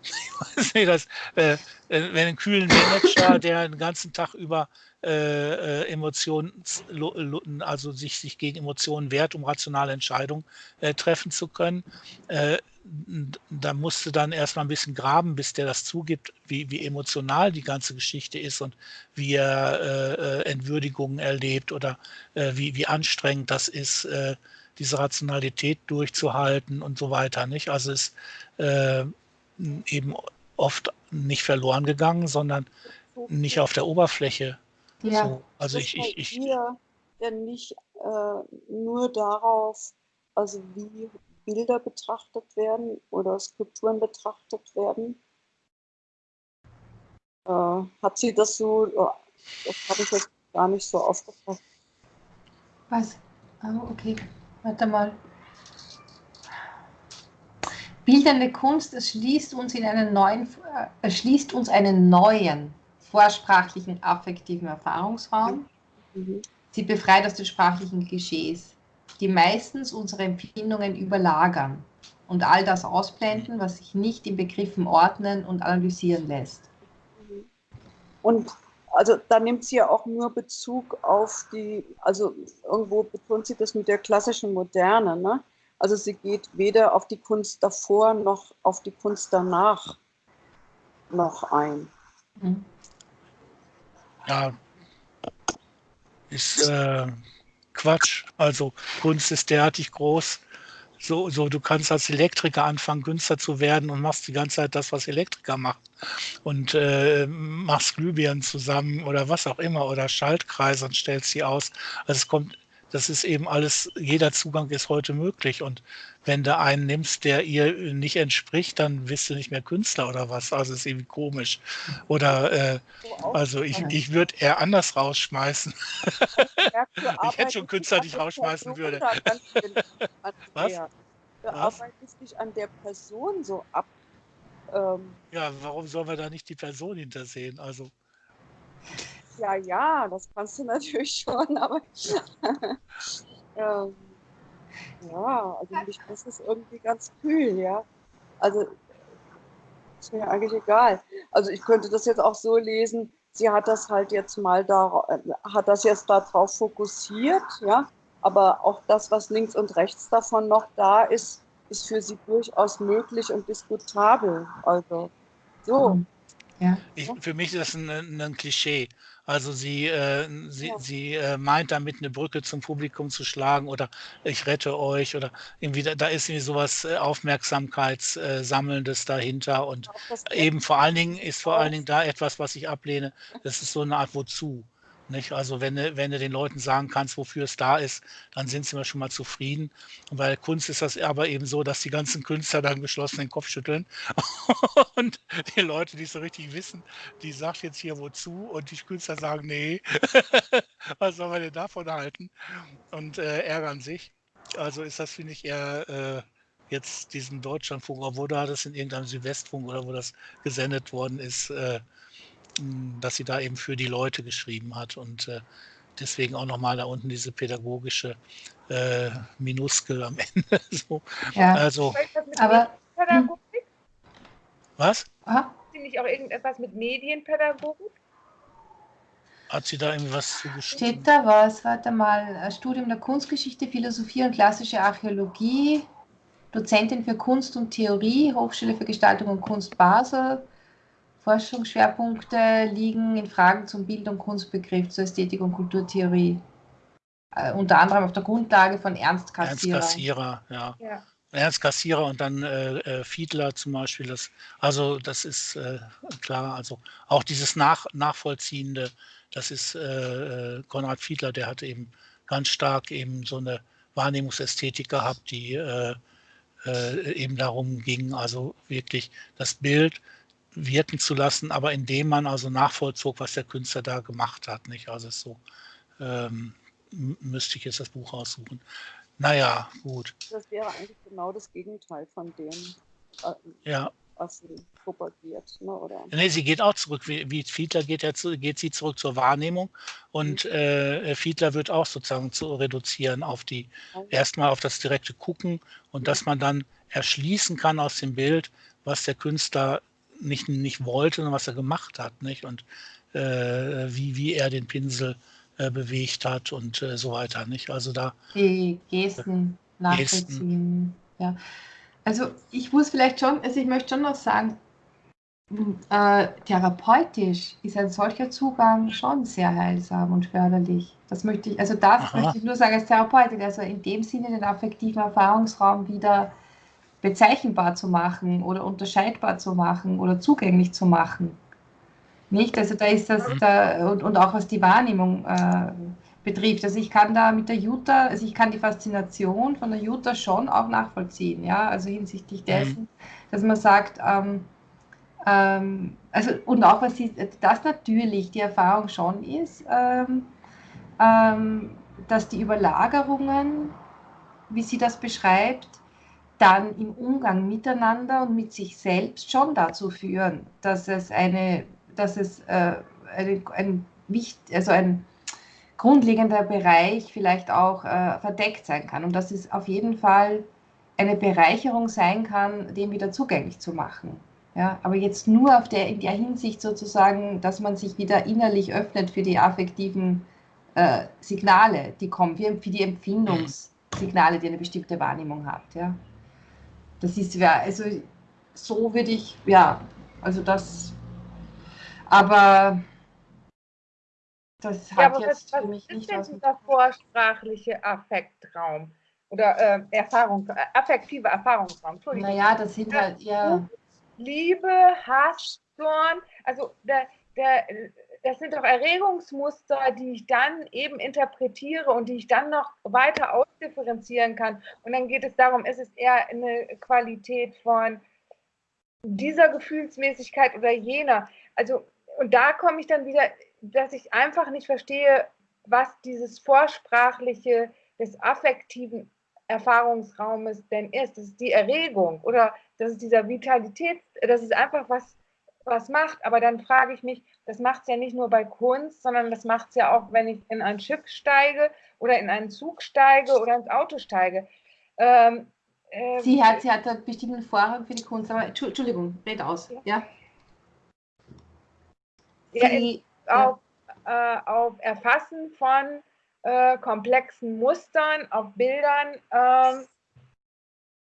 [LAUGHS] ich weiß nicht, dass, äh, wenn ein kühlen Manager, [COUGHS] der den ganzen Tag über äh, äh Emotionen, also sich, sich gegen Emotionen wehrt, um rationale Entscheidungen äh, treffen zu können, äh, da musste dann erstmal ein bisschen graben, bis der das zugibt, wie, wie emotional die ganze Geschichte ist und wie er äh, äh Entwürdigungen erlebt oder äh, wie, wie anstrengend das ist, äh, diese Rationalität durchzuhalten und so weiter. Nicht? Also es ist äh, eben oft nicht verloren gegangen, sondern nicht auf der Oberfläche. Ja. So, also ich, ich, ich, hier denn nicht äh, nur darauf, also wie Bilder betrachtet werden oder Skulpturen betrachtet werden. Äh, hat sie das so, oh, das habe ich jetzt gar nicht so aufgefasst. Was? Oh, okay, warte mal. Bildende Kunst erschließt uns, in einen neuen, erschließt uns einen neuen vorsprachlichen affektiven Erfahrungsraum. Mhm. Sie befreit aus den sprachlichen Klischees die meistens unsere Empfindungen überlagern und all das ausblenden, was sich nicht in Begriffen ordnen und analysieren lässt. Und also da nimmt sie ja auch nur Bezug auf die, also irgendwo betont sie das mit der klassischen Moderne, ne? Also sie geht weder auf die Kunst davor noch auf die Kunst danach noch ein. Mhm. Ja, ist äh, Quatsch. Also Kunst ist derartig groß. So, so, du kannst als Elektriker anfangen, günstiger zu werden und machst die ganze Zeit das, was Elektriker machen. Und äh, machst Glühbirnen zusammen oder was auch immer oder Schaltkreise und stellst sie aus. Also es kommt das ist eben alles, jeder Zugang ist heute möglich. Und wenn du einen nimmst, der ihr nicht entspricht, dann bist du nicht mehr Künstler oder was. Also ist irgendwie komisch. Oder äh, also ich, ich würde eher anders rausschmeißen. [LAUGHS] ich hätte schon Künstler, die ich rausschmeißen würde. [LAUGHS] was? Du arbeitest dich an der Person so ab. Ähm, ja, warum sollen wir da nicht die Person hintersehen? Also. Ja, ja, das kannst du [LAUGHS] natürlich schon, aber [LAUGHS] ähm, ja, also mich das ist irgendwie ganz kühl, ja. Also ist mir eigentlich egal. Also ich könnte das jetzt auch so lesen, sie hat das halt jetzt mal da, äh, hat das jetzt darauf fokussiert, ja, aber auch das, was links und rechts davon noch da ist, ist für sie durchaus möglich und diskutabel. Also so. Ja. Ich, für mich ist das ein, ein Klischee. Also sie, äh, sie, ja. sie äh, meint damit eine Brücke zum Publikum zu schlagen oder ich rette euch oder irgendwie da, da ist irgendwie sowas äh, Aufmerksamkeitssammelndes dahinter und eben vor allen Dingen ist vor allen Dingen da etwas, was ich ablehne. Das ist so eine Art Wozu. Nicht? Also wenn du, wenn du den Leuten sagen kannst, wofür es da ist, dann sind sie immer schon mal zufrieden. Und bei Kunst ist das aber eben so, dass die ganzen Künstler dann geschlossen den Kopf schütteln. [LAUGHS] und die Leute, die es so richtig wissen, die sagt jetzt hier wozu und die Künstler sagen, nee, [LAUGHS] was soll man denn davon halten? Und äh, ärgern sich. Also ist das, finde ich, eher äh, jetzt diesen Deutschlandfunk, obwohl da das in irgendeinem Südwestfunk oder wo das gesendet worden ist, äh, dass sie da eben für die Leute geschrieben hat und äh, deswegen auch nochmal da unten diese pädagogische äh, Minuskel am [LAUGHS] Ende. so. Ja. Also, aber Pädagogik? Was? Hat sie nicht auch irgendetwas mit Medienpädagogik? Hat sie da irgendwas zugeschrieben? Steht da was? Warte mal. Studium der Kunstgeschichte, Philosophie und klassische Archäologie, Dozentin für Kunst und Theorie, Hochschule für Gestaltung und Kunst Basel, Forschungsschwerpunkte liegen in Fragen zum Bild- und Kunstbegriff, zur Ästhetik und Kulturtheorie. Äh, unter anderem auf der Grundlage von Ernst Kassierer. Ernst Kassierer, ja. ja. Ernst Kassierer und dann äh, äh, Fiedler zum Beispiel. Das, also das ist äh, klar. Also auch dieses Nach Nachvollziehende, das ist äh, äh, Konrad Fiedler, der hatte eben ganz stark eben so eine Wahrnehmungsästhetik gehabt, die eben darum ging, also wirklich das Bild wirken zu lassen, aber indem man also nachvollzog, was der Künstler da gemacht hat. Nicht? Also so ähm, müsste ich jetzt das Buch aussuchen. Naja, gut. Das wäre eigentlich genau das Gegenteil von dem. Äh, ja, Assen propagiert. Ne, oder? Nee, sie geht auch zurück. Wie, wie Fiedler geht, ja zu, geht sie zurück zur Wahrnehmung und mhm. äh, Fiedler wird auch sozusagen zu reduzieren auf die, mhm. erstmal auf das direkte Gucken und mhm. dass man dann erschließen kann aus dem Bild, was der Künstler nicht, nicht wollte, sondern was er gemacht hat, nicht? Und äh, wie, wie er den Pinsel äh, bewegt hat und äh, so weiter, nicht? Also da. Die Gesten nachvollziehen. Gesten. Ja. Also ich muss vielleicht schon, also ich möchte schon noch sagen, äh, therapeutisch ist ein solcher Zugang schon sehr heilsam und förderlich. Das möchte ich, also das Aha. möchte ich nur sagen als Therapeutin, also in dem Sinne den affektiven Erfahrungsraum wieder bezeichnbar zu machen oder unterscheidbar zu machen oder zugänglich zu machen. Nicht? Also da ist das, da, und, und auch was die Wahrnehmung äh, betrifft. Also ich kann da mit der Jutta, also ich kann die Faszination von der Jutta schon auch nachvollziehen, ja, also hinsichtlich mhm. dessen, mhm. dass man sagt, ähm, ähm, also und auch was sie, das natürlich die Erfahrung schon ist, ähm, ähm dass die Überlagerungen, wie sie das beschreibt, dann im Umgang miteinander und mit sich selbst schon dazu führen, dass es eine, dass es äh, eine, ein, also ein grundlegender Bereich vielleicht auch äh, verdeckt sein kann und dass es auf jeden Fall eine Bereicherung sein kann, dem wieder zugänglich zu machen. Ja, aber jetzt nur auf der, in der Hinsicht sozusagen, dass man sich wieder innerlich öffnet für die affektiven äh, Signale, die kommen, für, für die Empfindungssignale, die eine bestimmte Wahrnehmung hat. Ja. Das ist ja, also so würde ich, ja, also das, aber das hat ja, jetzt was, für mich was nicht was. dieser vorsprachliche Affektraum oder äh, Erfahrung, äh, affektive Erfahrungsraum. Naja, das sind halt, ja. Liebe, Hass, Zorn, also der, der, das sind doch Erregungsmuster, die ich dann eben interpretiere und die ich dann noch weiter ausdifferenzieren kann. Und dann geht es darum, ist es eher eine Qualität von dieser Gefühlsmäßigkeit oder jener. Also, und da komme ich dann wieder, dass ich einfach nicht verstehe, was dieses Vorsprachliche des affektiven Erfahrungsraumes denn ist. Das ist die Erregung oder das ist dieser Vitalität, das ist einfach was, was macht. Aber dann frage ich mich, das macht es ja nicht nur bei Kunst, sondern das macht es ja auch, wenn ich in ein Schiff steige oder in einen Zug steige oder ins Auto steige. Ähm, ähm, sie hat, sie hat einen bestimmten Vorrang für die Kunst, aber Entschuldigung, red aus. Ja, ja. Sie, auf, ja. Äh, auf Erfassen von äh, komplexen Mustern, auf Bildern. Ähm,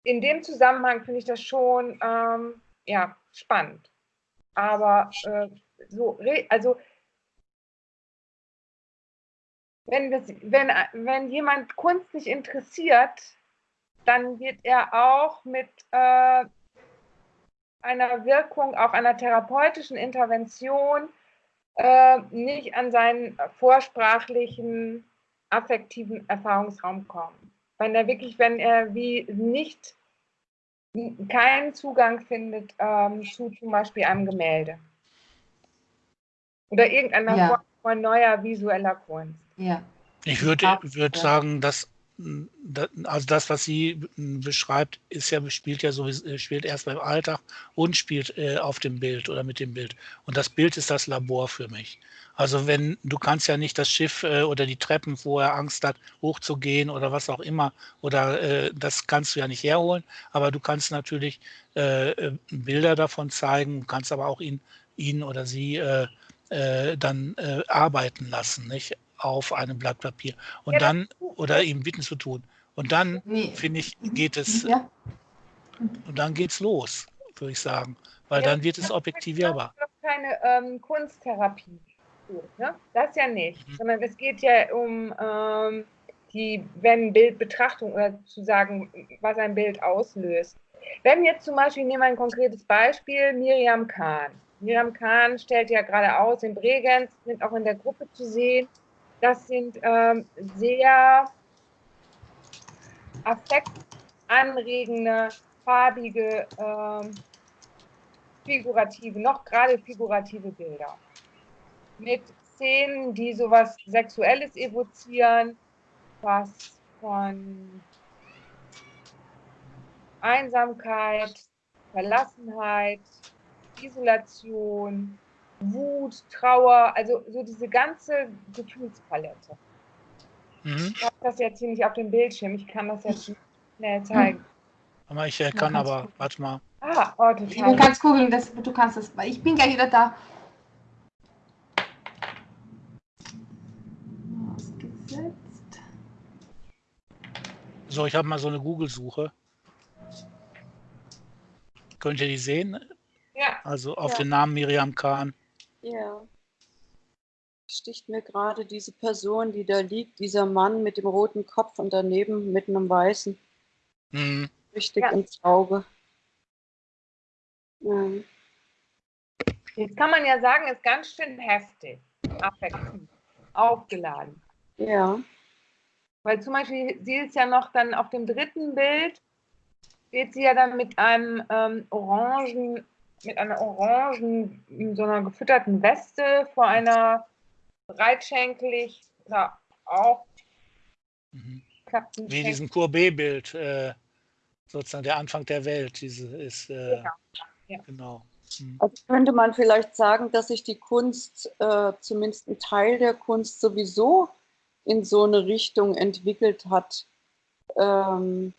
in dem Zusammenhang finde ich das schon ähm, ja, spannend. Aber äh, so, also wenn, das, wenn, wenn jemand Kunst nicht interessiert, dann wird er auch mit äh, einer Wirkung, auch einer therapeutischen Intervention äh, nicht an seinen vorsprachlichen, affektiven Erfahrungsraum kommen. Wenn er wirklich, wenn er wie nicht keinen Zugang findet ähm, zu zum Beispiel einem Gemälde. Oder irgendeiner ja. Form von neuer visueller Kunst. Ja. Ich würde würd sagen, dass also das, was sie beschreibt, ist ja, spielt ja so, spielt erst beim Alltag und spielt äh, auf dem Bild oder mit dem Bild. Und das Bild ist das Labor für mich. Also wenn, du kannst ja nicht das Schiff äh, oder die Treppen, wo er Angst hat, hochzugehen oder was auch immer, oder äh, das kannst du ja nicht herholen, aber du kannst natürlich äh, äh, Bilder davon zeigen, kannst aber auch ihn, ihn oder sie äh, dann arbeiten lassen, nicht? auf einem Blatt Papier und ja, dann oder ihm bitten zu tun. Und dann, nee. finde ich, geht es ja. und dann geht's los, würde ich sagen, weil ja, dann wird es objektivierbar. Das ist keine ähm, Kunsttherapie. Ne? Das ja nicht, mhm. sondern es geht ja um ähm, die, wenn Bildbetrachtung oder zu sagen, was ein Bild auslöst. Wenn jetzt zum Beispiel, nehmen wir ein konkretes Beispiel, Miriam Kahn. Miriam Kahn stellt ja gerade aus in Bregenz, sind auch in der Gruppe zu sehen. Das sind ähm, sehr affektanregende, farbige, ähm, figurative, noch gerade figurative Bilder. Mit Szenen, die sowas Sexuelles evozieren, was von Einsamkeit, Verlassenheit, Isolation, Wut, Trauer, also so diese ganze Gefühlspalette. Mhm. Ich habe das jetzt hier nicht auf dem Bildschirm, ich kann das jetzt nicht schnell zeigen. Aber ich äh, kann aber, du. warte mal. Ah, oh, Du total. kannst googeln, das, du kannst das. Ich bin gleich wieder da. Ausgesetzt. So, ich habe mal so eine Google-Suche. Könnt ihr die sehen? Ja, Also auf Ja. den Namen Miriam Kahn. Ja. Sticht mir gerade diese Person, die da liegt, dieser Mann mit dem roten Kopf und daneben mit einem weißen, Mhm. richtig Ja. ins Auge. Ja. jetzt kann man ja sagen, ist ganz schön heftig, affektiv, aufgeladen. ja. Weil zum Beispiel, sie ist ja noch dann auf dem dritten Bild, steht sie ja dann mit einem ähm, orangen, mit einer orangen, in so einer gefütterten Weste vor einer breitschenkelig oder auch Mhm. Wie diesem Courbet-Bild, äh, sozusagen der Anfang der Welt. Diese ist, äh, Genau. Ja. genau. Mhm. Also könnte man vielleicht sagen, dass sich die Kunst, äh, zumindest ein Teil der Kunst sowieso in so eine Richtung entwickelt hat, ähm,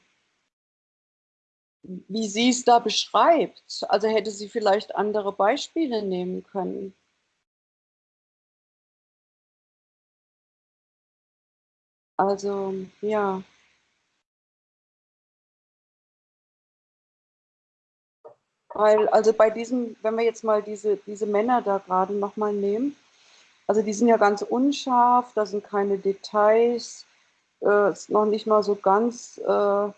wie sie es da beschreibt. Also hätte sie vielleicht andere Beispiele nehmen können. Also, ja. Weil, also bei diesem, wenn wir jetzt mal diese, diese Männer da gerade nochmal nehmen, also die sind ja ganz unscharf, da sind keine Details, äh, ist noch nicht mal so ganz äh,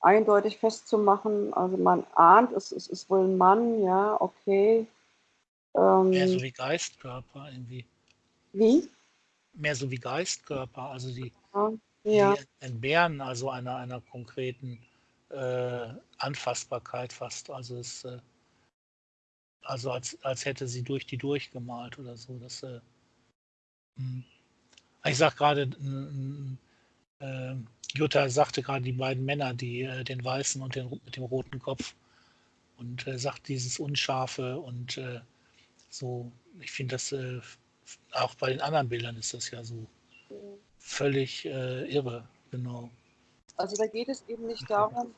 eindeutig festzumachen. Also man ahnt, es, es ist wohl ein Mann, ja, okay. Ähm, Mehr so wie Geistkörper irgendwie. wie? Mehr so wie Geistkörper. Also die, Ja, die entbehren also einer, einer konkreten äh, Anfassbarkeit fast. Also es äh, also als, als hätte sie durch die durchgemalt oder so. Das, äh, mh. ich sag gerade, äh, Jutta sagte gerade die beiden Männer, die äh, den weißen und den mit dem roten Kopf und äh, sagt dieses Unscharfe und äh, so, ich finde das äh, auch bei den anderen Bildern ist das ja so völlig äh, irre, genau. also da geht es eben nicht darum,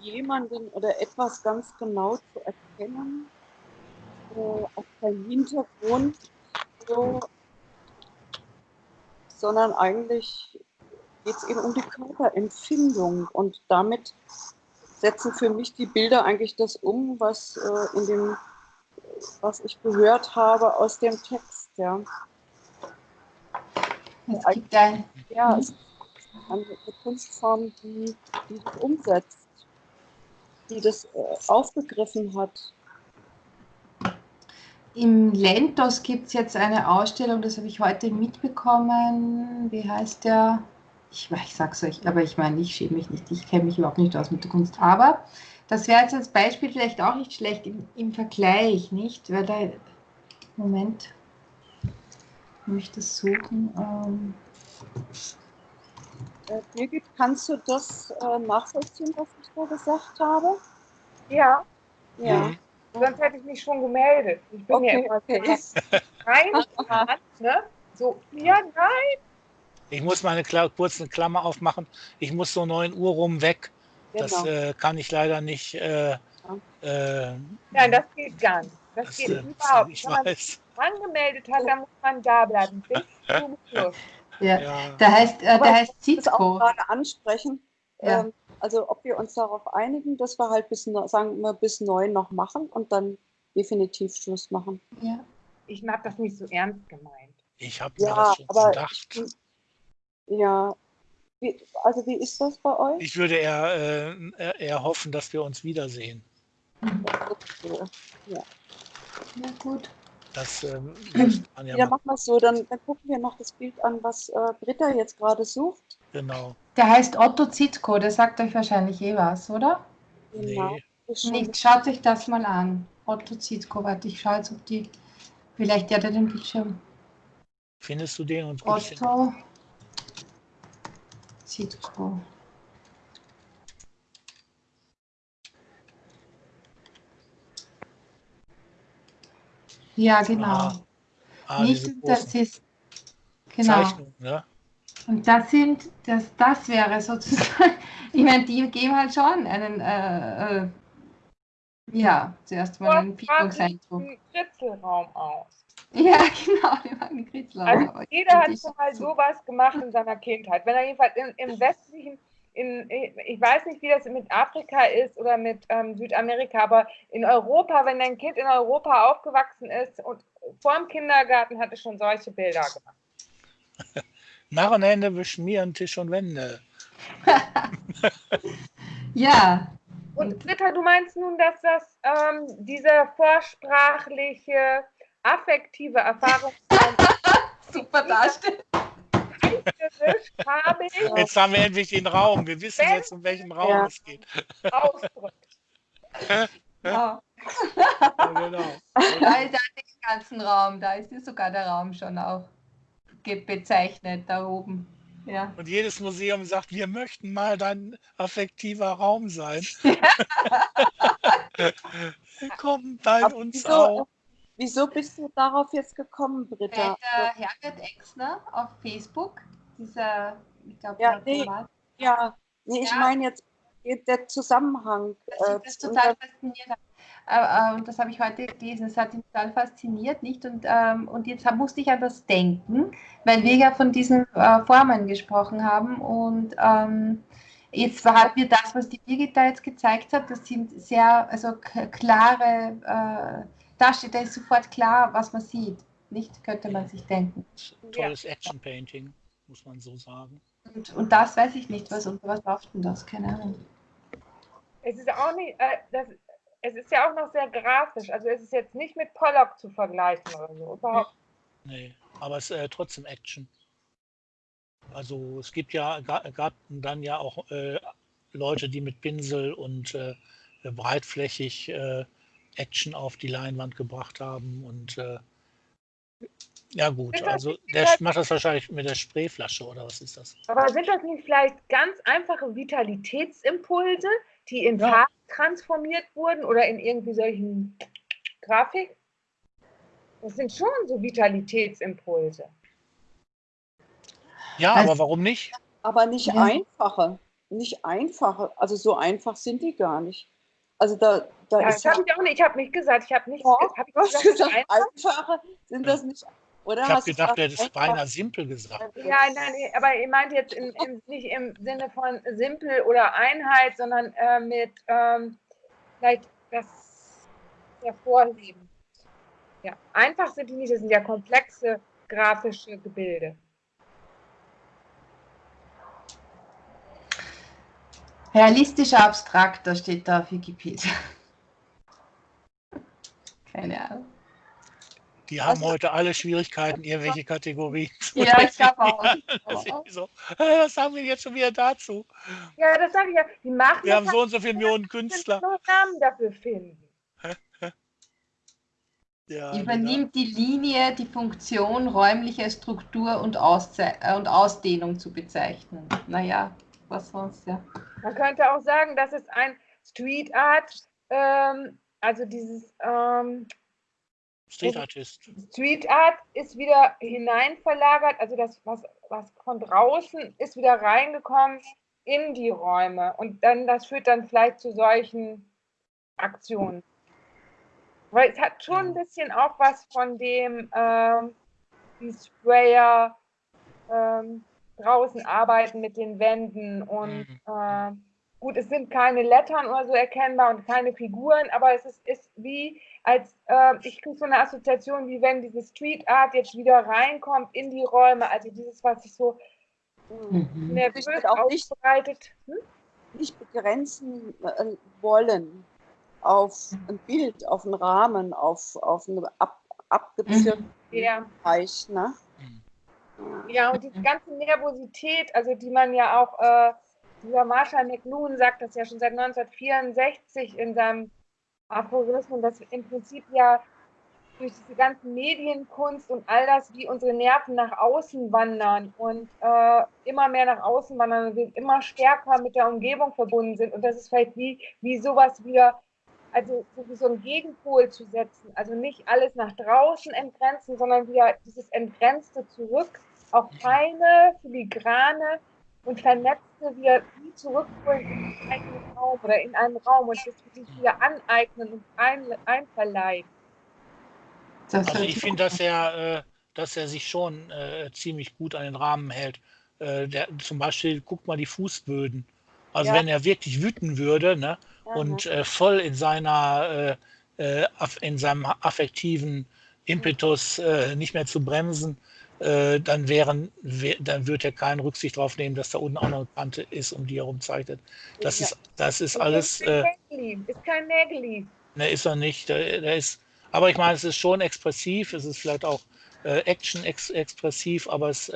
jemanden oder etwas ganz genau zu erkennen, äh, auf seinen Hintergrund, so, sondern eigentlich geht es eben um die Körperempfindung und damit setzen für mich die Bilder eigentlich das um, was äh, in dem, was ich gehört habe aus dem Text, ja. Es gibt ein, Ja, es ist eine Kunstform, die, die das umsetzt, die das äh, aufgegriffen hat. Im Lentos gibt es jetzt eine Ausstellung, das habe ich heute mitbekommen. Wie heißt der? Ich, ich sag's euch, aber ich meine, ich schäme mich nicht, ich kenne mich überhaupt nicht aus mit der Kunst. Aber das wäre jetzt als Beispiel vielleicht auch nicht schlecht im, im Vergleich, nicht? Weil da. Moment. Ich möchte das suchen. Ähm, Äh, Birgit, kannst du das äh, nachvollziehen, was ich da gesagt habe? Ja, Ja. Sonst hätte ich mich schon gemeldet. Ich bin ja Okay, immer okay. [LAUGHS] rein, ne? So, ja, nein, Ich muss mal eine Kla kurz eine Klammer aufmachen. Ich muss so 9 Uhr rum weg. Das Genau. äh, kann ich leider nicht. Äh, äh, nein, das geht gar nicht. Das, das, geht äh, überhaupt nicht. Ich Wenn man weiß. sich angemeldet hat, dann muss man da bleiben. Bis zum Schluss. ja, Ja. der heißt, äh, der heißt Ich will das auch Zizko. gerade ansprechen. Ja. Ähm, also ob wir uns darauf einigen, dass wir halt bis, sagen wir, bis neun noch machen und dann definitiv Schluss machen. Ja. Ich habe das nicht so ernst gemeint. Ich habe mir Ja, das schon aber gedacht. Ja. Wie, also wie ist das bei euch? Ich würde eher, äh, eher hoffen, dass wir uns wiedersehen. So. ja, gut. Das ähm, [CLEARS THROAT] ja, Ja, machen wir es so. Dann, dann gucken wir noch das Bild an, was äh, Britta jetzt gerade sucht. Genau. Der heißt Otto Zitko, der sagt euch wahrscheinlich eh was, oder? Genau. Nee. Nicht, schaut euch das mal an. Otto Zitko, warte, ich schaue jetzt, ob die. Vielleicht der, der den Bildschirm. Findest du den und? Otto Sitcom. Ja, genau. Ah, ah, Nicht, das ist genau. Zeichnung, ne? Und das sind, das, das wäre sozusagen, [LAUGHS] ich meine, die geben halt schon einen, äh, äh, ja, zuerst mal einen Piepungseindruck. Ritzelraum aus. Ja, [LAUGHS] genau, die machen die Kritzelraum. Also jeder hat schon mal sowas gemacht in seiner Kindheit. Wenn er jedenfalls im, im westlichen, in, ich weiß nicht, wie das mit Afrika ist oder mit ähm, Südamerika, aber in Europa, wenn ein Kind in Europa aufgewachsen ist und vor dem Kindergarten hatte schon solche Bilder gemacht. [LAUGHS] Narrenhände beschmieren Tisch und Wände. [LAUGHS] Ja, Und Britta, du meinst nun, dass das ähm, diese vorsprachliche, affektive Erfahrung [LAUGHS] super darstellt. gewischt habe ich Jetzt haben wir endlich den Raum. Wir wissen Wenn- jetzt, um welchen Raum Ja. es geht. ausdrückt. Ja. Ja, genau. Da ist ja den ganzen Raum, da ist ja sogar der Raum schon auch bezeichnet, da oben. Ja. Und jedes Museum sagt, wir möchten mal dein affektiver Raum sein. [LAUGHS] Komm bei uns wieso, auch. Wieso bist du darauf jetzt gekommen, Britta? der Herbert Exner auf Facebook, dieser, ich glaube, Ja, der nee. Ja, nee, ich Ja. meine jetzt der Zusammenhang. äh, ihn das und total fasziniert hat. Äh, äh, und das habe ich heute gelesen. Es hat ihn total fasziniert, nicht? Und, ähm, und jetzt musste ich an das denken, weil wir ja von diesen äh, Formen gesprochen haben. Und ähm, jetzt hat mir das, was die Birgit da jetzt gezeigt hat, das sind sehr, also klare, da steht, da ist sofort klar, was man sieht. Nicht, könnte man sich denken. Tolles Action-Painting, muss man so sagen. Und, und das weiß ich nicht, was, unter was läuft denn das? Keine Ahnung. Es ist auch nicht, äh, das, es ist ja auch noch sehr grafisch. Also es ist jetzt nicht mit Pollock zu vergleichen oder so. Überhaupt. Nee, aber es ist äh, trotzdem Action. Also es gibt ja, ga- gab dann ja auch äh, Leute, die mit Pinsel und äh, breitflächig äh, Action auf die Leinwand gebracht haben. Und äh, ja gut, das also der vielleicht- macht das wahrscheinlich mit der Sprayflasche oder was ist das? Aber sind das nicht vielleicht ganz einfache Vitalitätsimpulse, die in Ja. Farben transformiert wurden oder in irgendwie solchen Grafik? Das sind schon so Vitalitätsimpulse. Ja, Also- aber warum nicht? Aber nicht Ja. einfache. Nicht einfache. Also so einfach sind die gar nicht. Also da, da Ja, ist das ja. habe ich auch nicht. Ich habe nicht gesagt. Ich habe nicht. Doch, hab ich gesagt, gesagt, einfach? einfache sind das nicht. Oder Ich habe gedacht, du gesagt, hättest einfach? beinahe simpel gesagt. Ja, nein, aber ihr meint jetzt in, in, nicht im Sinne von simpel oder Einheit, sondern äh, mit ähm, vielleicht das Hervorheben. Ja, einfach sind die nicht, das sind ja komplexe grafische Gebilde. Realistischer Abstrakter steht da auf Wikipedia. Keine Ahnung. Die haben Also- heute alle Schwierigkeiten, irgendwelche Kategorien zu Ja, ich glaube [LAUGHS] auch. So, was haben wir jetzt schon wieder dazu? Ja, das sage ich ja. Die machen Wir haben so und so viele Millionen Künstler. nur Namen dafür finden. [LAUGHS] Ja, genau. Übernimmt die Linie die Funktion, räumliche Struktur und, Ausze äh, und Ausdehnung zu bezeichnen. Naja, was sonst, ja. Man könnte auch sagen, das ist ein Street Art, ähm, also dieses ähm, Street Artist. Street Art ist wieder hinein verlagert, also das, was, was von draußen ist wieder reingekommen in die Räume. Und dann, das führt dann vielleicht zu solchen Aktionen. Weil es hat schon ein bisschen auch was von dem, ähm, die Sprayer ähm, draußen arbeiten mit den Wänden und Mhm. äh, gut, es sind keine Lettern oder so erkennbar und keine Figuren, aber es ist, ist wie, als äh, ich kriege so eine Assoziation, wie wenn diese Street Art jetzt wieder reinkommt in die Räume, also dieses, was sich so Mhm. nervös wird auch nicht- ausbreitet. Hm? nicht begrenzen äh, wollen auf ein Bild, auf einen Rahmen, auf, auf einen ab, abgezirkten Ja. Bereich. Ne? Mhm. Ja, und diese ganze Nervosität, also die man ja auch, äh, dieser Marshall McLuhan sagt das ja schon seit 1964 in seinem Aphorismus, dass im Prinzip ja durch diese ganzen Medienkunst und all das, wie unsere Nerven nach außen wandern und äh, immer mehr nach außen wandern und wir immer stärker mit der Umgebung verbunden sind. Und das ist vielleicht wie, wie sowas wieder also so einen Gegenpol zu setzen, also nicht alles nach draußen entgrenzen, sondern wieder dieses Entgrenzte zurück, auch feine, filigrane und vernetzte wieder wie zurückholen in einen Raum oder in einen Raum und das wirklich wieder aneignen und ein, einverleiben. Also ich finde, dass er, äh, dass er sich schon äh, ziemlich gut an den Rahmen hält. Äh, der, zum Beispiel, guck mal die Fußböden. Also ja. wenn er wirklich wüten würde ne, ja, und äh, voll in seiner äh, äh, in seinem affektiven Impetus äh, nicht mehr zu bremsen, äh, dann wären, dann wird er keine Rücksicht darauf nehmen, dass da unten auch noch eine Kante ist, um die er rumzeichnet. Das ja. ist, das ist alles. Ist kein, ist kein Nägeli. Ne, ist er nicht. Der, der, ist, aber ich meine, es ist schon expressiv, es ist vielleicht auch Action -ex expressiv, aber es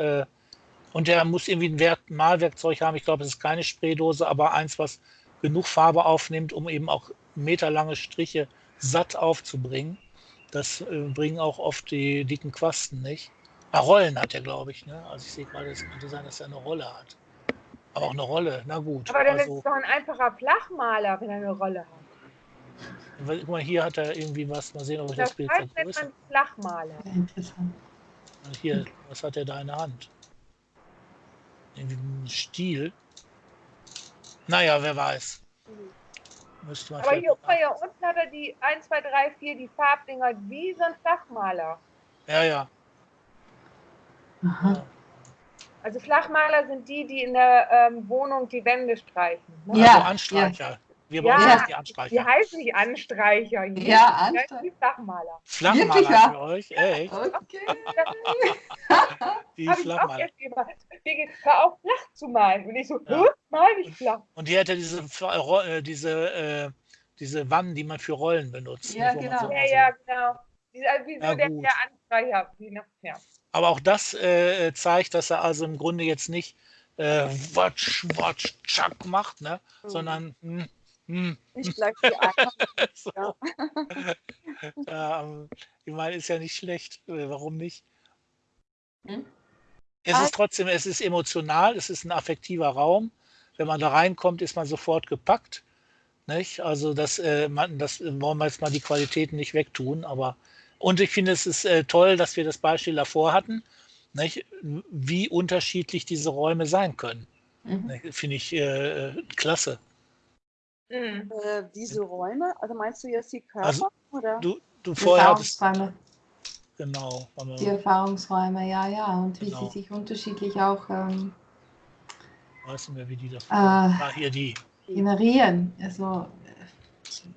und der muss irgendwie ein Wert Malwerkzeug haben. Ich glaube, es ist keine Spraydose, aber eins, was genug Farbe aufnimmt, um eben auch meterlange Striche satt aufzubringen. Das äh, bringen auch oft die dicken Quasten nicht. Ah, Rollen hat er, glaube ich. Ne? Also ich sehe gerade, es könnte sein, dass er eine Rolle hat. Aber auch eine Rolle, na gut. Aber dann also, ist es doch ein einfacher Flachmaler, wenn er eine Rolle hat. Guck mal, hier hat er irgendwie was. Mal sehen, ob ich das, das Bild vergrößere. Flachmaler. Interessant. Hier, was hat er da in der Hand? irgendwie einen Stil. Naja, wer weiß. Müsste man Aber hier, hier unten hat er die 1, 2, 3, 4, die Farbdinger, wie so ein Flachmaler. Ja, ja. Aha. Also Flachmaler sind die, die in der ähm, Wohnung die Wände streichen. Ne? Ja, also Anstreicher. Ja. Wir brauchen ja, die Anstreicher. Die heißen nicht Anstreicher. Hier. Ja, Anstreicher. Die Flachmaler. Flachmaler Wirklich, ja? für euch, echt? Okay. die [LAUGHS] Flachmaler. Hör auf, flach zu malen. Und ich so, ja. mal nicht flach. Und die hat ja diese, äh, diese, äh, diese Wannen, die man für Rollen benutzt. Ja, genau. So ja, ja, genau. Diese, also wie so ja, der, der Anstreicher. Ja. Aber auch das äh, zeigt, dass er also im Grunde jetzt nicht äh, watsch, watsch, tschack macht, ne? Mhm. sondern mh, hm. Ich gleich die so. [LAUGHS] ja. [LAUGHS] ja, ich meine, ist ja nicht schlecht. Äh, warum nicht? Hm? Es ist trotzdem, es ist emotional, es ist ein affektiver Raum. Wenn man da reinkommt, ist man sofort gepackt. Nicht? Also das, äh, man, das wollen wir jetzt mal die Qualitäten nicht wegtun, aber und ich finde, es ist äh, toll, dass wir das Beispiel davor hatten, nicht? wie unterschiedlich diese Räume sein können. Mhm. Finde ich äh, klasse. Mhm. Äh, diese Räume, also meinst du jetzt die Körper? Also, oder? Du, du vorher hattest, Genau. Die Erfahrungsräume, ja, ja. Und wie genau. sie sich unterschiedlich auch ähm, Weiß nicht mehr, wie die da äh, ah, hier die. generieren. Also,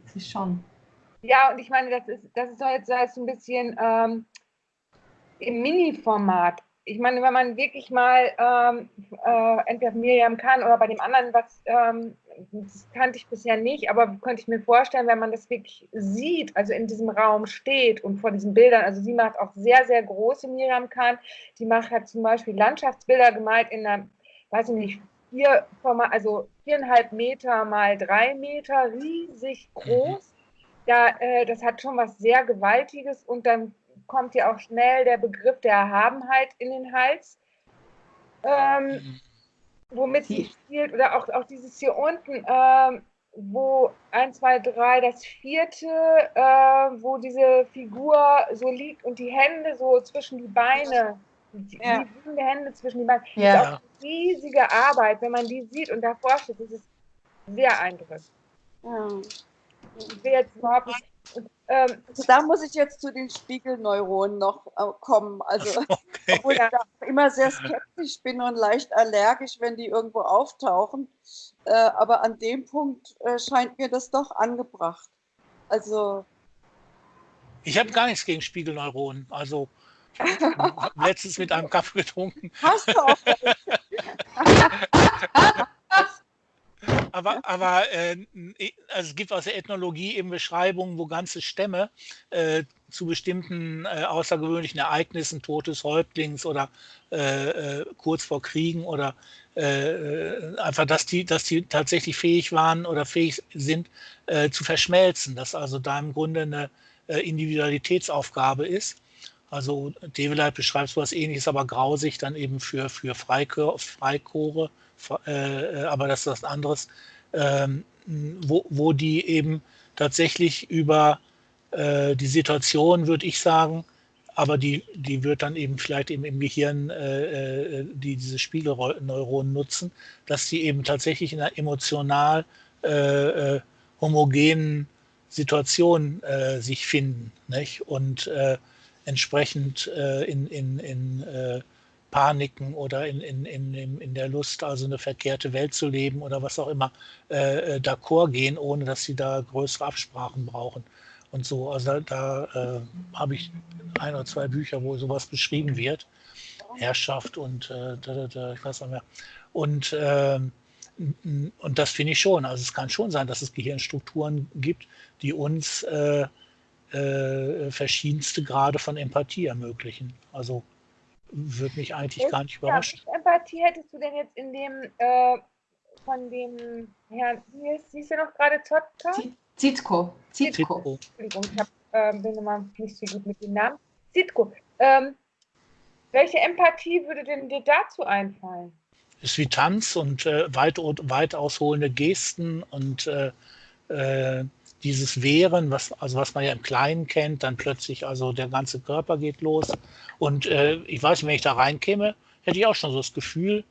das ist schon. Ja, und ich meine, das ist, das ist jetzt, das ein bisschen ähm, im Mini-Format. Ich meine, wenn man wirklich mal ähm, äh, entweder Miriam kann oder bei dem anderen, was ähm, das kannte ich bisher nicht, aber könnte ich mir vorstellen, wenn man das wirklich sieht, also in diesem Raum steht und vor diesen Bildern, also sie macht auch sehr, sehr große Miriam kann, die macht halt zum Beispiel Landschaftsbilder gemalt in einer, weiß ich nicht, vier, also viereinhalb Meter mal drei Meter, riesig groß. Ja, äh, das hat schon was sehr Gewaltiges und dann kommt ja auch schnell der Begriff der Erhabenheit in den Hals, ähm, womit sie spielt. Oder auch, auch dieses hier unten, ähm, wo 1, 2, 3, das vierte, äh, wo diese Figur so liegt und die Hände so zwischen die Beine, die, ja. die Hände zwischen die Beine. Ja. Das ist auch eine riesige Arbeit, wenn man die sieht und davor steht, das ist sehr eindrücklich. Ja. Will jetzt nicht ähm, da muss ich jetzt zu den Spiegelneuronen noch äh, kommen. Also, [LAUGHS] okay. obwohl ich da immer sehr skeptisch bin und leicht allergisch, wenn die irgendwo auftauchen. Äh, aber an dem Punkt äh, scheint mir das doch angebracht. Also. Ich habe gar nichts gegen Spiegelneuronen. Also, [LAUGHS] ich habe letztens mit einem Kaffee getrunken. Hast du auch. [LAUGHS] aber, aber äh, also es gibt aus der Ethnologie eben Beschreibungen, wo ganze Stämme äh, zu bestimmten äh, außergewöhnlichen Ereignissen, Todes Häuptlings oder äh, äh, kurz vor Kriegen oder äh, einfach, dass die, dass die tatsächlich fähig waren oder fähig sind zu verschmelzen, dass also da im Grunde eine Individualitätsaufgabe ist. Also Develeit beschreibt so etwas ähnliches, aber grausig dann eben für, für Freikor Freikore, äh, aber das ist was anderes, ähm, wo, wo die eben tatsächlich über äh, die Situation, würde ich sagen, aber die, die wird dann eben vielleicht eben im Gehirn äh, äh die diese Spiegelneuronen nutzen, dass die eben tatsächlich in einer emotional äh, äh homogenen Situation äh, sich finden nicht? und äh, entsprechend in, in, in Paniken oder in, in, in, in der Lust, also eine verkehrte Welt zu leben oder was auch immer, äh, d'accord gehen, ohne dass sie da größere Absprachen brauchen und so. Also da, äh, habe ich ein oder zwei Bücher, wo sowas beschrieben wird. Herrschaft und äh, da, da, da, ich weiß nicht mehr. Und, äh, und das finde ich schon. Also es kann schon sein, dass es Gehirnstrukturen gibt, die uns äh, verschiedenste Grade von Empathie ermöglichen. Also würde mich eigentlich gar nicht überraschen. Ja, Empathie hättest du denn jetzt in dem äh, von dem Herrn, wie hieß er noch gerade, Zotka? Zitko. Zitko. Entschuldigung, ich hab, äh, bin immer nicht so gut mit dem Namen. Zitko. Ähm, welche Empathie würde denn dir dazu einfallen? Ist wie Tanz und äh, weit, weit ausholende Gesten und äh, äh, dieses Wehren, was, also was man ja im Kleinen kennt, dann plötzlich, also der ganze Körper geht los. Und äh, ich weiß nicht, wenn ich da reinkäme, hätte ich auch schon so das Gefühl,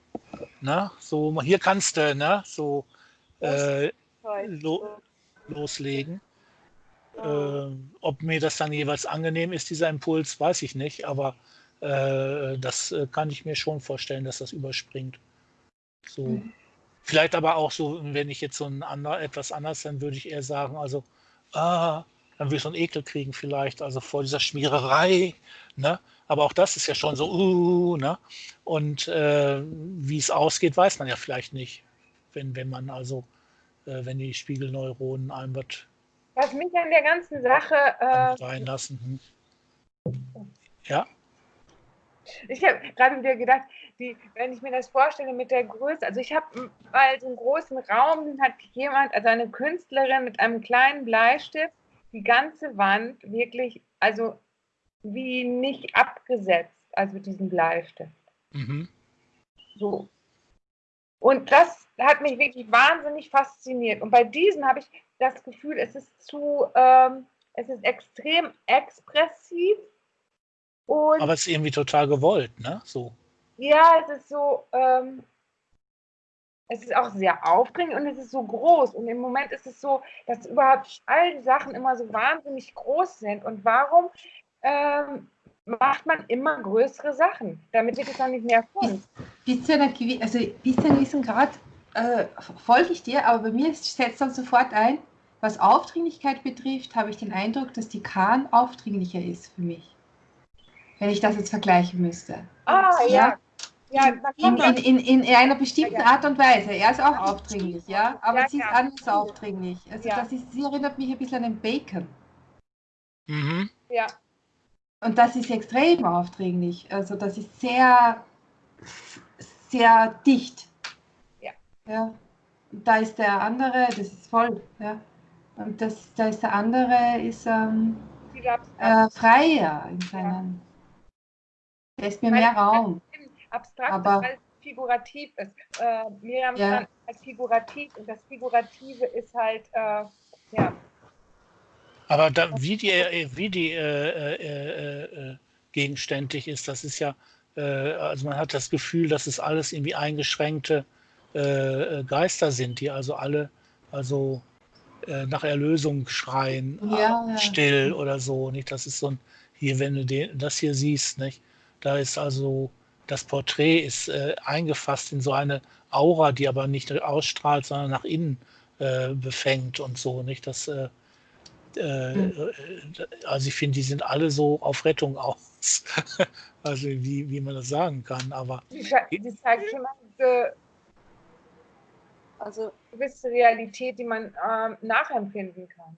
ne, so, hier kannst du, ne, so äh, lo, loslegen. Äh, ob mir das dann jeweils angenehm ist, dieser Impuls, weiß ich nicht, aber äh, das äh, kann ich mir schon vorstellen, dass das überspringt. So. Mhm. Vielleicht aber auch so, wenn ich jetzt so ein ander, etwas anders, dann würde ich eher sagen, also, ah, dann würde ich so einen Ekel kriegen vielleicht, also vor dieser Schmiererei, ne? Aber auch das ist ja schon so, uh, ne? Und äh, wie es ausgeht, weiß man ja vielleicht nicht, wenn, wenn man also äh, wenn die Spiegelneuronen einem was. Was mich an der ganzen Sache. Äh, reinlassen. Hm. Ja. Ich habe gerade wieder gedacht, die, wenn ich mir das vorstelle mit der Größe, also ich habe mal so einen großen Raum, hat jemand, also eine Künstlerin mit einem kleinen Bleistift, die ganze Wand wirklich, also wie nicht abgesetzt, also diesen Bleistift. Mhm. So. Und das hat mich wirklich wahnsinnig fasziniert. Und bei diesen habe ich das Gefühl, es ist zu, ähm, es ist extrem expressiv. Und Aber es ist irgendwie total gewollt, ne? So. Ja, es ist so, ähm, es ist auch sehr aufregend und es ist so groß. Und im Moment ist es so, dass überhaupt all die Sachen immer so wahnsinnig groß sind. Und warum ähm, macht man immer größere Sachen, damit wird es dann nicht mehr Kunst. Bis, zu einer, also bis zu einem gewissen Grad äh, folge ich dir, aber bei mir setzt dann sofort ein, was Aufdringlichkeit betrifft, habe ich den Eindruck, dass die Kahn aufdringlicher ist für mich. Wenn ich das jetzt vergleichen müsste. Ah, ja. ja. In, in, in, in, einer bestimmten Art und Weise. Er ist auch aufdringlich, ja, aber ja, sie ist ja. anders aufdringlich. Also das ist, sie erinnert mich ein bisschen an den Bacon. Mhm. Ja. Und das ist extrem aufdringlich. Also das ist sehr, sehr dicht. Ja. ja. Und da ist der andere, das ist voll, ja. Und das, da ist der andere, ist ähm, äh, freier in seinen. Ja. Der ist mir mehr Raum. Abstrakt, aber, weil es figurativ ist. Äh, Miriam ja. als figurativ und das Figurative ist halt, äh, ja, aber da, wie die, äh, wie die äh, äh, äh, gegenständig ist, das ist ja, äh, also man hat das Gefühl, dass es alles irgendwie eingeschränkte äh, Geister sind, die also alle, also nach Erlösung schreien, ja, ja. still oder so. Nicht? Das ist so ein, hier, wenn du den, das hier siehst, nicht? da ist also, das Porträt ist eingefasst in so eine Aura, die aber nicht ausstrahlt, sondern nach innen befängt und so. Nicht? Das äh, hm. also ich finde, die sind alle so auf Rettung aus. [LAUGHS] also wie, wie man das sagen kann. Aber die, die zeigt schon eine also gewisse Realität, die man ähm, nachempfinden kann.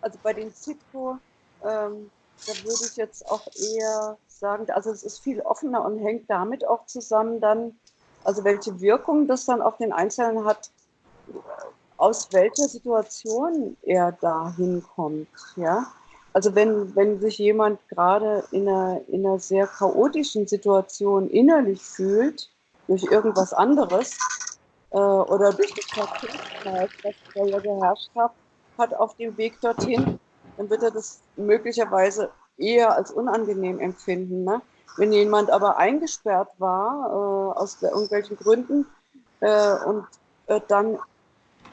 Also bei den Zitko, ähm, da würde ich jetzt auch eher sagen, also es ist viel offener und hängt damit auch zusammen dann, also welche Wirkung das dann auf den Einzelnen hat, aus welcher Situation er da hinkommt. Ja? Also wenn, wenn sich jemand gerade in einer, in einer sehr chaotischen Situation innerlich fühlt, durch irgendwas anderes, äh, oder durch das Verkehrskreis, das da ja geherrscht hat, hat auf dem Weg dorthin, dann wird er das möglicherweise eher als unangenehm empfinden. Ne? Wenn jemand aber eingesperrt war, äh, aus irgendwelchen Gründen, äh, und äh, dann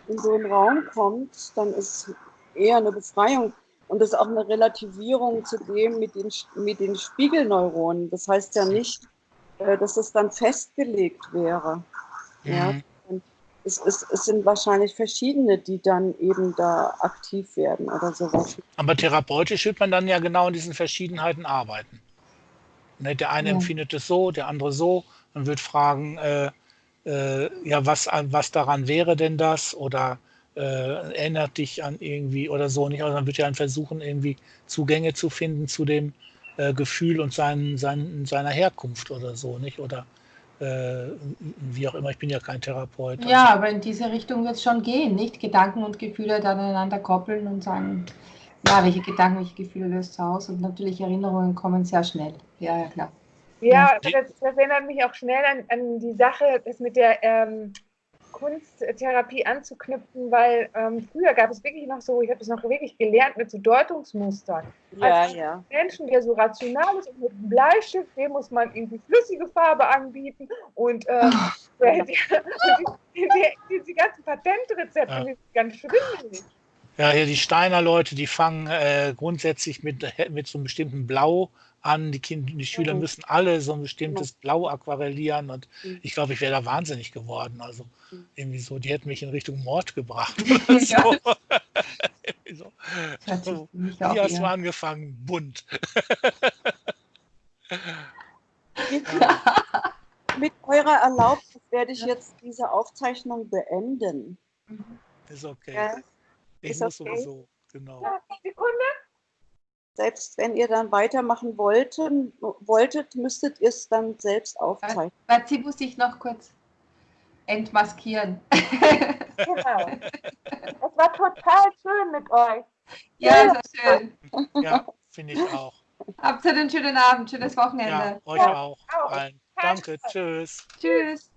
in so einen Raum kommt, dann ist eher eine Befreiung. Und das ist auch eine Relativierung zu dem mit den, mit den Spiegelneuronen. Das heißt ja nicht, äh, dass es dann festgelegt wäre. Mhm. Ja? Es, es, es, sind wahrscheinlich verschiedene, die dann eben da aktiv werden oder sowas. Aber therapeutisch wird man dann ja genau in diesen Verschiedenheiten arbeiten. Ne, der eine ja. empfindet es so, der andere so. Man wird fragen, äh, äh, ja, was, was daran wäre denn das? Oder äh, erinnert dich an irgendwie oder so nicht. Also man wird ja dann versuchen, irgendwie Zugänge zu finden zu dem äh, Gefühl und seinen, seinen, seiner Herkunft oder so, nicht? Oder äh, wie auch immer, ich bin ja kein Therapeut. Also. Ja, aber in diese Richtung wird es schon gehen, nicht? Gedanken und Gefühle dann aneinander koppeln und sagen, ja, welche Gedanken, welche Gefühle löst es aus? Und natürlich Erinnerungen kommen sehr schnell. Ja, ja, klar. Ja, das, das, erinnert mich auch schnell an, an die Sache, das mit der ähm, Kunsttherapie anzuknüpfen, weil ähm, früher gab es wirklich noch so, ich habe es noch wirklich gelernt mit so Deutungsmustern. Ja, also ja. Menschen, der so rational ist und mit einem Bleistift, dem muss man irgendwie flüssige Farbe anbieten und ähm, die, die, die, die, ganzen Patentrezepte ja. sind ganz schwindelig. Ja, hier die Steiner Leute, die fangen äh, grundsätzlich mit, mit so einem bestimmten Blau an. Die, Kinder, die Schüler mhm. müssen alle so ein bestimmtes Blau aquarellieren und mhm. ich glaube, ich wäre da wahnsinnig geworden. Also mhm. irgendwie so, die hätten mich in Richtung Mord gebracht [LAUGHS] oder so. [LAUGHS] so. so. Wie hast du angefangen? Bunt. [LAUGHS] Mit eurer Erlaubnis werde ich jetzt diese Aufzeichnung beenden. Ist okay. Ja? Ich ist muss okay. sowieso, genau. Sekunde. Selbst wenn ihr dann weitermachen wollten, wolltet, müsstet ihr es dann selbst aufzeichnen. Dazu muss ich noch kurz entmaskieren. Genau. Es war total schön mit euch. Ja, ja. schön. Ja, finde ich auch. Habt ihr einen schönen Abend, schönes Wochenende. Ja, euch auch. auch. Danke, tschüss. Tschüss.